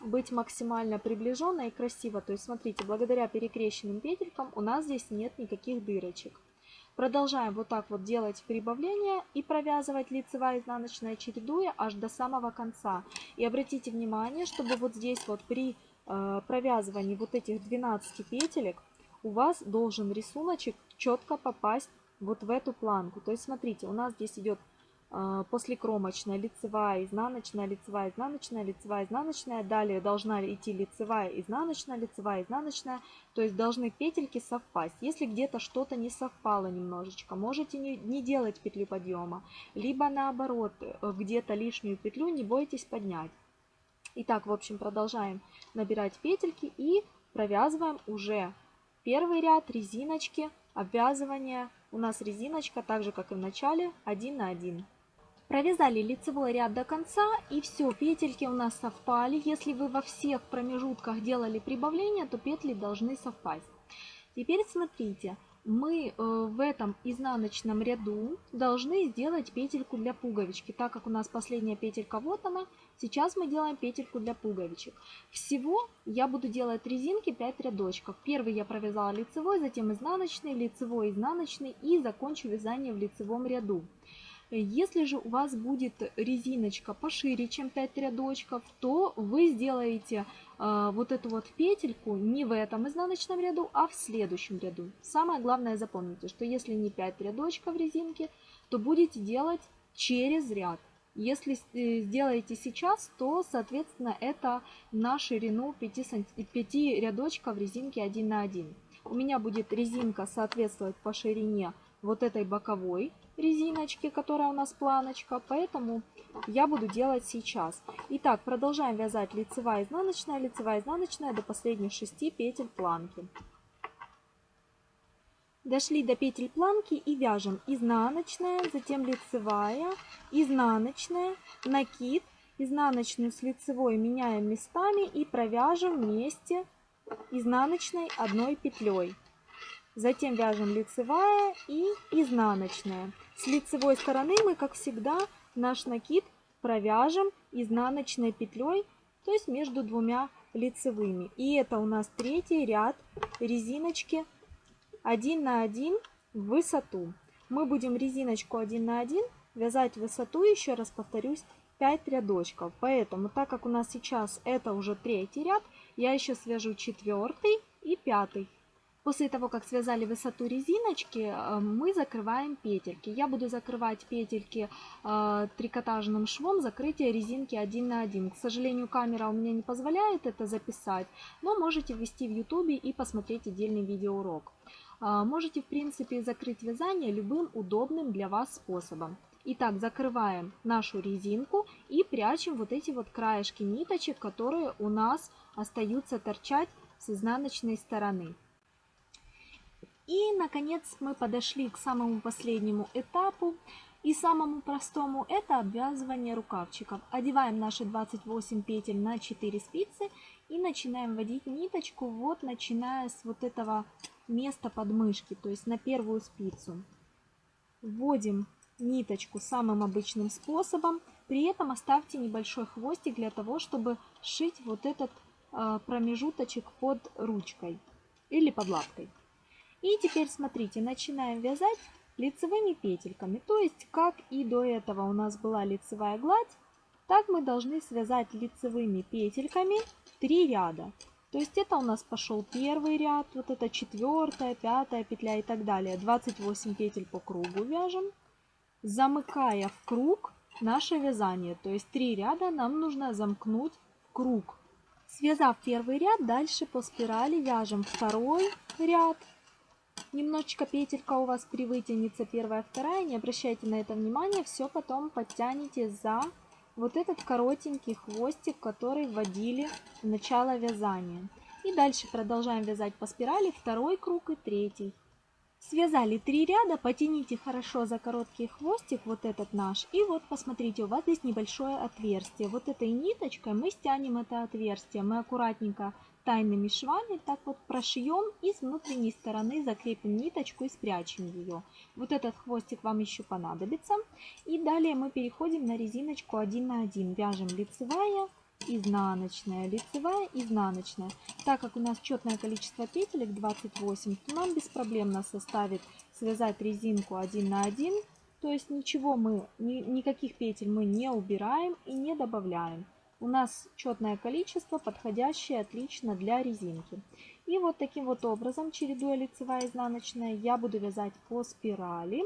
быть максимально приближенно и красиво. То есть, смотрите, благодаря перекрещенным петелькам у нас здесь нет никаких дырочек. Продолжаем вот так вот делать прибавление и провязывать лицевая изнаночная чередуя аж до самого конца. И обратите внимание, чтобы вот здесь вот при э, провязывании вот этих 12 петелек у вас должен рисуночек четко попасть вот в эту планку. То есть смотрите, у нас здесь идет а, после кромочная, лицевая, изнаночная, лицевая, изнаночная, лицевая, изнаночная. Далее должна идти лицевая, изнаночная, лицевая, изнаночная. То есть должны петельки совпасть. Если где-то что-то не совпало немножечко, можете не, не делать петлю подъема. Либо наоборот, э, где-то лишнюю петлю не бойтесь поднять. Итак, в общем, продолжаем набирать петельки и провязываем уже первый ряд резиночки, обвязывания. У нас резиночка, так же как и в начале, 1 на 1. Провязали лицевой ряд до конца и все, петельки у нас совпали. Если вы во всех промежутках делали прибавление, то петли должны совпасть. Теперь смотрите, мы э, в этом изнаночном ряду должны сделать петельку для пуговички. Так как у нас последняя петелька вот она, сейчас мы делаем петельку для пуговичек. Всего я буду делать резинки 5 рядочков. Первый я провязала лицевой, затем изнаночный, лицевой, изнаночный и закончу вязание в лицевом ряду. Если же у вас будет резиночка пошире, чем 5 рядочков, то вы сделаете э, вот эту вот петельку не в этом изнаночном ряду, а в следующем ряду. Самое главное запомните, что если не 5 рядочков резинки, то будете делать через ряд. Если э, сделаете сейчас, то, соответственно, это на ширину 5, 5 рядочков резинки 1 на 1. У меня будет резинка соответствовать по ширине вот этой боковой резиночки, которая у нас планочка, поэтому я буду делать сейчас. Итак, продолжаем вязать лицевая, изнаночная, лицевая, изнаночная до последних 6 петель планки. Дошли до петель планки и вяжем изнаночная, затем лицевая, изнаночная, накид, изнаночную с лицевой меняем местами и провяжем вместе изнаночной одной петлей. Затем вяжем лицевая и изнаночная. С лицевой стороны мы, как всегда, наш накид провяжем изнаночной петлей, то есть между двумя лицевыми. И это у нас третий ряд резиночки 1 на 1 в высоту. Мы будем резиночку 1 на 1 вязать высоту, еще раз повторюсь, 5 рядочков. Поэтому, так как у нас сейчас это уже третий ряд, я еще свяжу четвертый и пятый. После того, как связали высоту резиночки, э, мы закрываем петельки. Я буду закрывать петельки э, трикотажным швом закрытия резинки 1 на 1. К сожалению, камера у меня не позволяет это записать, но можете ввести в YouTube и посмотреть отдельный видеоурок. Э, можете, в принципе, закрыть вязание любым удобным для вас способом. Итак, закрываем нашу резинку и прячем вот эти вот краешки ниточек, которые у нас остаются торчать с изнаночной стороны. И, наконец, мы подошли к самому последнему этапу и самому простому. Это обвязывание рукавчиков. Одеваем наши 28 петель на 4 спицы и начинаем вводить ниточку, вот начиная с вот этого места подмышки, то есть на первую спицу. Вводим ниточку самым обычным способом. При этом оставьте небольшой хвостик для того, чтобы сшить вот этот э, промежуточек под ручкой или под лапкой. И теперь смотрите, начинаем вязать лицевыми петельками. То есть, как и до этого у нас была лицевая гладь, так мы должны связать лицевыми петельками 3 ряда. То есть это у нас пошел первый ряд, вот это четвертая, пятая петля и так далее. 28 петель по кругу вяжем, замыкая в круг наше вязание. То есть 3 ряда нам нужно замкнуть в круг. Связав первый ряд, дальше по спирали вяжем второй ряд, немножечко петелька у вас привытянется первая, вторая, не обращайте на это внимания, все потом подтянете за вот этот коротенький хвостик, который вводили в начало вязания. И дальше продолжаем вязать по спирали второй круг и третий. Связали три ряда, потяните хорошо за короткий хвостик, вот этот наш. И вот посмотрите, у вас здесь небольшое отверстие. Вот этой ниточкой мы стянем это отверстие. Мы аккуратненько тайными швами так вот прошьем и с внутренней стороны закрепим ниточку и спрячем ее. Вот этот хвостик вам еще понадобится. И далее мы переходим на резиночку 1 на 1. Вяжем лицевая, изнаночная, лицевая, изнаночная. Так как у нас четное количество петелек 28, то нам беспроблемно составит связать резинку 1 на 1. То есть ничего мы, ни, никаких петель мы не убираем и не добавляем у нас четное количество, подходящее отлично для резинки. И вот таким вот образом, чередуя лицевая и изнаночная, я буду вязать по спирали.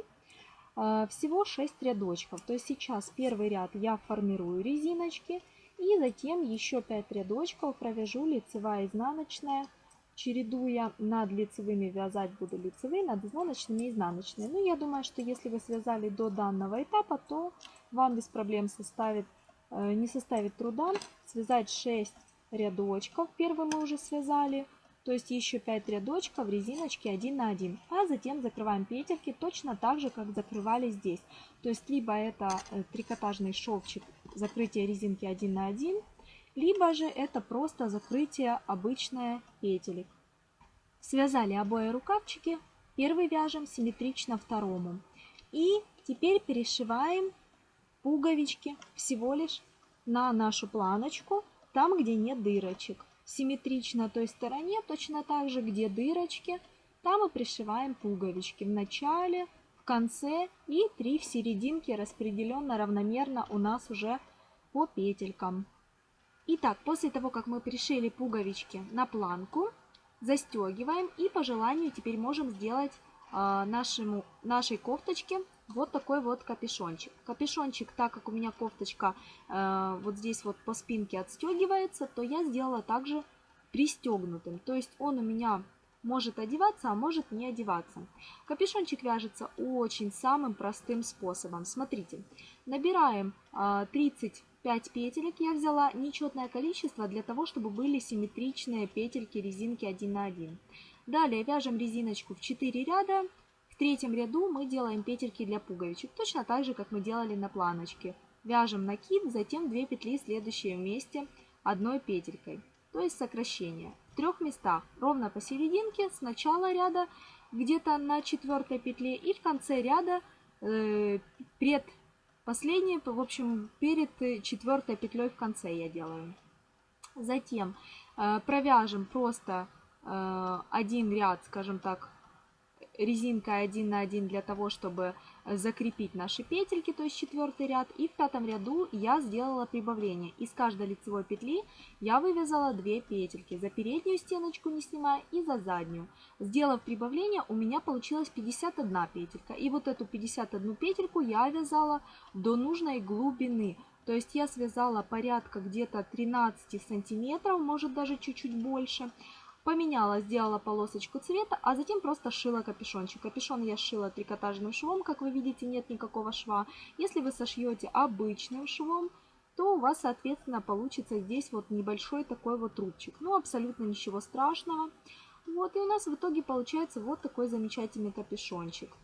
А, всего 6 рядочков. То есть сейчас первый ряд я формирую резиночки. И затем еще 5 рядочков провяжу лицевая и изнаночная. Чередуя над лицевыми вязать буду лицевые, над изнаночными изнаночные. Ну, я думаю, что если вы связали до данного этапа, то вам без проблем составит не составит труда связать 6 рядочков. Первый мы уже связали. То есть еще 5 рядочков резиночки 1 на 1. А затем закрываем петельки точно так же, как закрывали здесь. То есть либо это э, трикотажный шовчик, закрытие резинки 1 на 1, либо же это просто закрытие обычное петелек. Связали обои рукавчики. Первый вяжем симметрично второму. И теперь перешиваем пуговички всего лишь на нашу планочку, там, где нет дырочек. Симметрично той стороне, точно так же, где дырочки, там мы пришиваем пуговички в начале, в конце и 3 в серединке распределенно равномерно у нас уже по петелькам. Итак, после того, как мы пришили пуговички на планку, застегиваем и по желанию теперь можем сделать э, нашему, нашей кофточке вот такой вот капюшончик. Капюшончик, так как у меня кофточка э, вот здесь вот по спинке отстегивается, то я сделала также пристегнутым. То есть он у меня может одеваться, а может не одеваться. Капюшончик вяжется очень самым простым способом. Смотрите, набираем э, 35 петелек, я взяла нечетное количество для того, чтобы были симметричные петельки резинки 1 на 1. Далее вяжем резиночку в 4 ряда в третьем ряду мы делаем петельки для пуговичек, точно так же, как мы делали на планочке. Вяжем накид, затем 2 петли, следующие вместе одной петелькой, то есть сокращение. В трех местах, ровно посерединке, с начала ряда, где-то на четвертой петле и в конце ряда, э, пред последней, в общем, перед четвертой петлей в конце я делаю. Затем э, провяжем просто э, один ряд, скажем так, резинка 1 на 1 для того, чтобы э, закрепить наши петельки, то есть четвертый ряд. И в пятом ряду я сделала прибавление. Из каждой лицевой петли я вывязала 2 петельки. За переднюю стеночку не снимая и за заднюю. Сделав прибавление, у меня получилось 51 петелька. И вот эту 51 петельку я вязала до нужной глубины. То есть я связала порядка где-то 13 сантиметров, может даже чуть-чуть больше. Поменяла, сделала полосочку цвета, а затем просто шила капюшончик. Капюшон я шила трикотажным швом, как вы видите, нет никакого шва. Если вы сошьете обычным швом, то у вас, соответственно, получится здесь вот небольшой такой вот рубчик. Ну, абсолютно ничего страшного. Вот, и у нас в итоге получается вот такой замечательный капюшончик.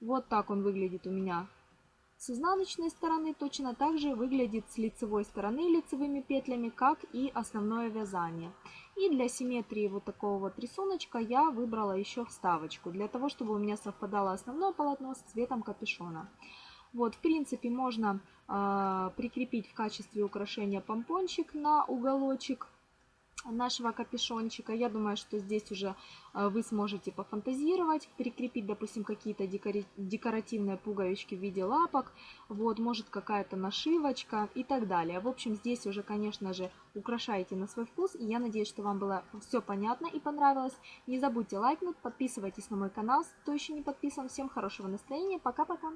Вот так он выглядит у меня с изнаночной стороны. Точно так же выглядит с лицевой стороны лицевыми петлями, как и основное вязание. И для симметрии вот такого вот рисуночка я выбрала еще вставочку, для того, чтобы у меня совпадало основное полотно с цветом капюшона. Вот, в принципе, можно э, прикрепить в качестве украшения помпончик на уголочек нашего капюшончика. Я думаю, что здесь уже э, вы сможете пофантазировать, прикрепить, допустим, какие-то декоративные пуговички в виде лапок, вот, может какая-то нашивочка и так далее. В общем, здесь уже, конечно же, украшайте на свой вкус, и я надеюсь, что вам было все понятно и понравилось. Не забудьте лайкнуть, подписывайтесь на мой канал, кто еще не подписан. Всем хорошего настроения, пока-пока!